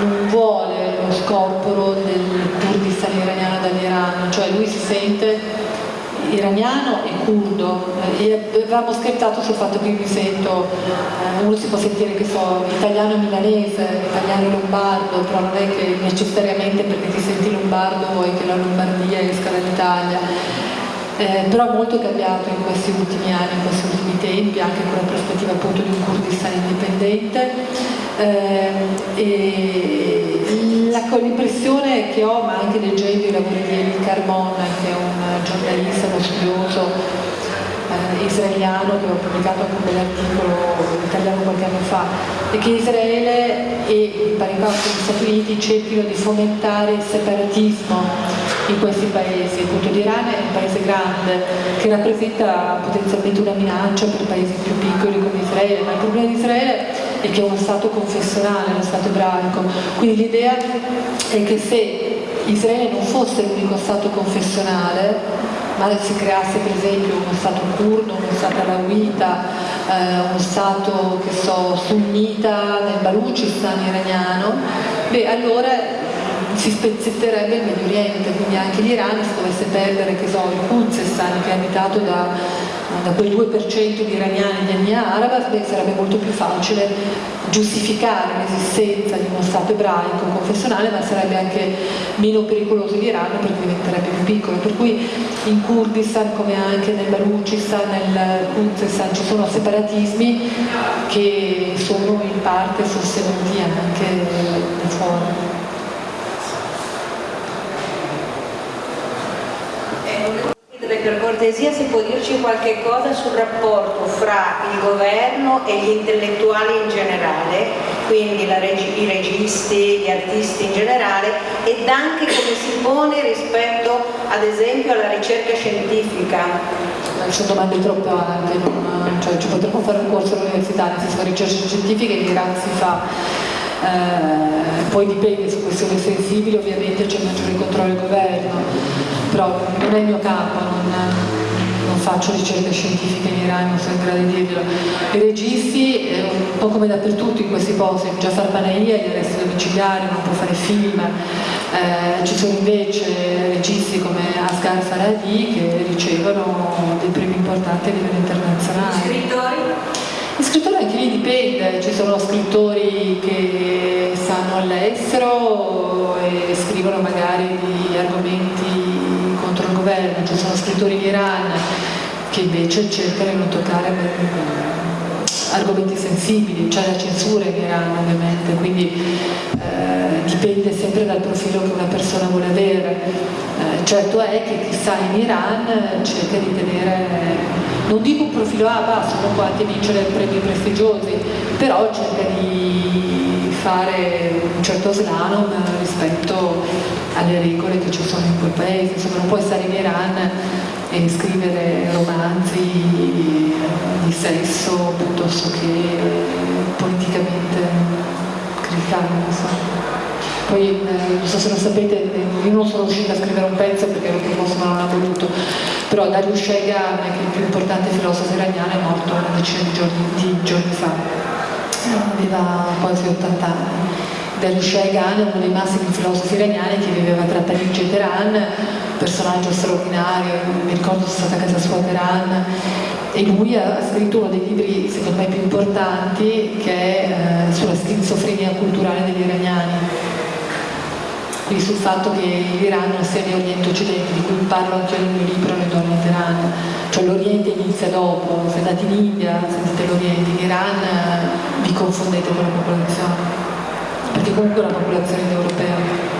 non vuole lo scorporo del Kurdistan iraniano dall'Iran, cioè lui si sente iraniano e curdo e avevamo scherzato sul fatto che io mi sento, eh, uno si può sentire che so italiano e milanese, italiano e lombardo, però non è che necessariamente perché ti senti lombardo vuoi che la Lombardia esca dall'Italia. Eh, però molto è cambiato in questi ultimi anni, in questi ultimi tempi, anche con la prospettiva appunto di un Kurdistan indipendente. Eh, l'impressione che ho, ma anche leggendo i lavori di Eli Carmon, che è un giornalista, uno studioso eh, israeliano che ho pubblicato anche un bell'articolo in italiano qualche anno fa, è che Israele e in pari passo gli Stati Uniti cerchino di fomentare il separatismo in questi paesi. Appunto l'Iran è un paese grande che rappresenta potenzialmente una minaccia per paesi più piccoli come Israele, ma il problema di Israele è che è uno Stato confessionale, uno Stato ebraico. Quindi l'idea è che se Israele non fosse l'unico Stato confessionale, ma si creasse per esempio uno Stato kurdo, uno Stato alawita, eh, uno Stato che so, sunnita nel Baluchistan iraniano, beh allora si spezzetterebbe il Medio Oriente, quindi anche l'Iran si dovesse perdere, che so, il Khuzestan che è abitato da, da quel 2% di iraniani di etnia araba, beh, sarebbe molto più facile giustificare l'esistenza di uno Stato ebraico confessionale, ma sarebbe anche meno pericoloso l'Iran perché diventerebbe più piccolo. Per cui in Kurdistan, come anche nel Baluchistan, nel Khuzestan, ci sono separatismi che sono in parte sostenuti anche da fuori. Per cortesia se può dirci qualche cosa sul rapporto fra il governo e gli intellettuali in generale, quindi regi i registi, gli artisti in generale, ed anche come si pone rispetto ad esempio alla ricerca scientifica. Sono domande troppo alte, cioè, ci potremmo fare un corso all'università, nel senso ricerca scientifica in Iran si fa eh, poi dipende su questioni sensibili ovviamente c'è maggiore controllo del governo però non è il mio campo, non, non faccio ricerche scientifiche in Iran, non sono in grado di dirlo. I registi, eh, un po' come dappertutto in questi posti, Jafar Panaia gli arresti domiciliari, non può fare film, eh, ci sono invece registi come Asghar Faradi che ricevono dei premi importanti a livello internazionale. Scrittori? Gli scrittori anche lì dipende, ci sono scrittori che stanno all'estero e scrivono magari di argomenti governo, ci sono scrittori in Iran che invece cercano di non toccare eh, argomenti sensibili, c'è la censura in Iran ovviamente, quindi eh, dipende sempre dal profilo che una persona vuole avere. Eh, certo è che chi sta in Iran cerca di tenere, non dico un profilo A, basso, non quanti vincere premi prestigiosi, però cerca di fare un certo slalom rispetto alle regole che ci sono in quel paese, insomma non puoi stare in Iran e scrivere romanzi sesso piuttosto che politicamente criticabile. Poi eh, non so se lo sapete, io non sono riuscita a scrivere un pezzo perché proposto ma non ha voluto, però Darius Shagan, che è il più importante filosofo iraniano, è morto una decina di giorni, di giorni fa, aveva quasi 80 anni. Darius Shagan è uno dei massimi filosofi iraniani che viveva tra Parigi e Teheran, personaggio straordinario, mi ricordo sono stata a casa sua a Teheran e lui ha scritto uno dei libri secondo me più importanti che è eh, sulla schizofrenia culturale degli iraniani quindi sul fatto che l'Iran non sia di Oriente Occidente, di cui parlo anche nel mio libro Le donne in Teheran, cioè l'Oriente inizia dopo, se andate in India sentite l'Oriente, in Iran vi confondete con la popolazione, perché comunque la popolazione è europea.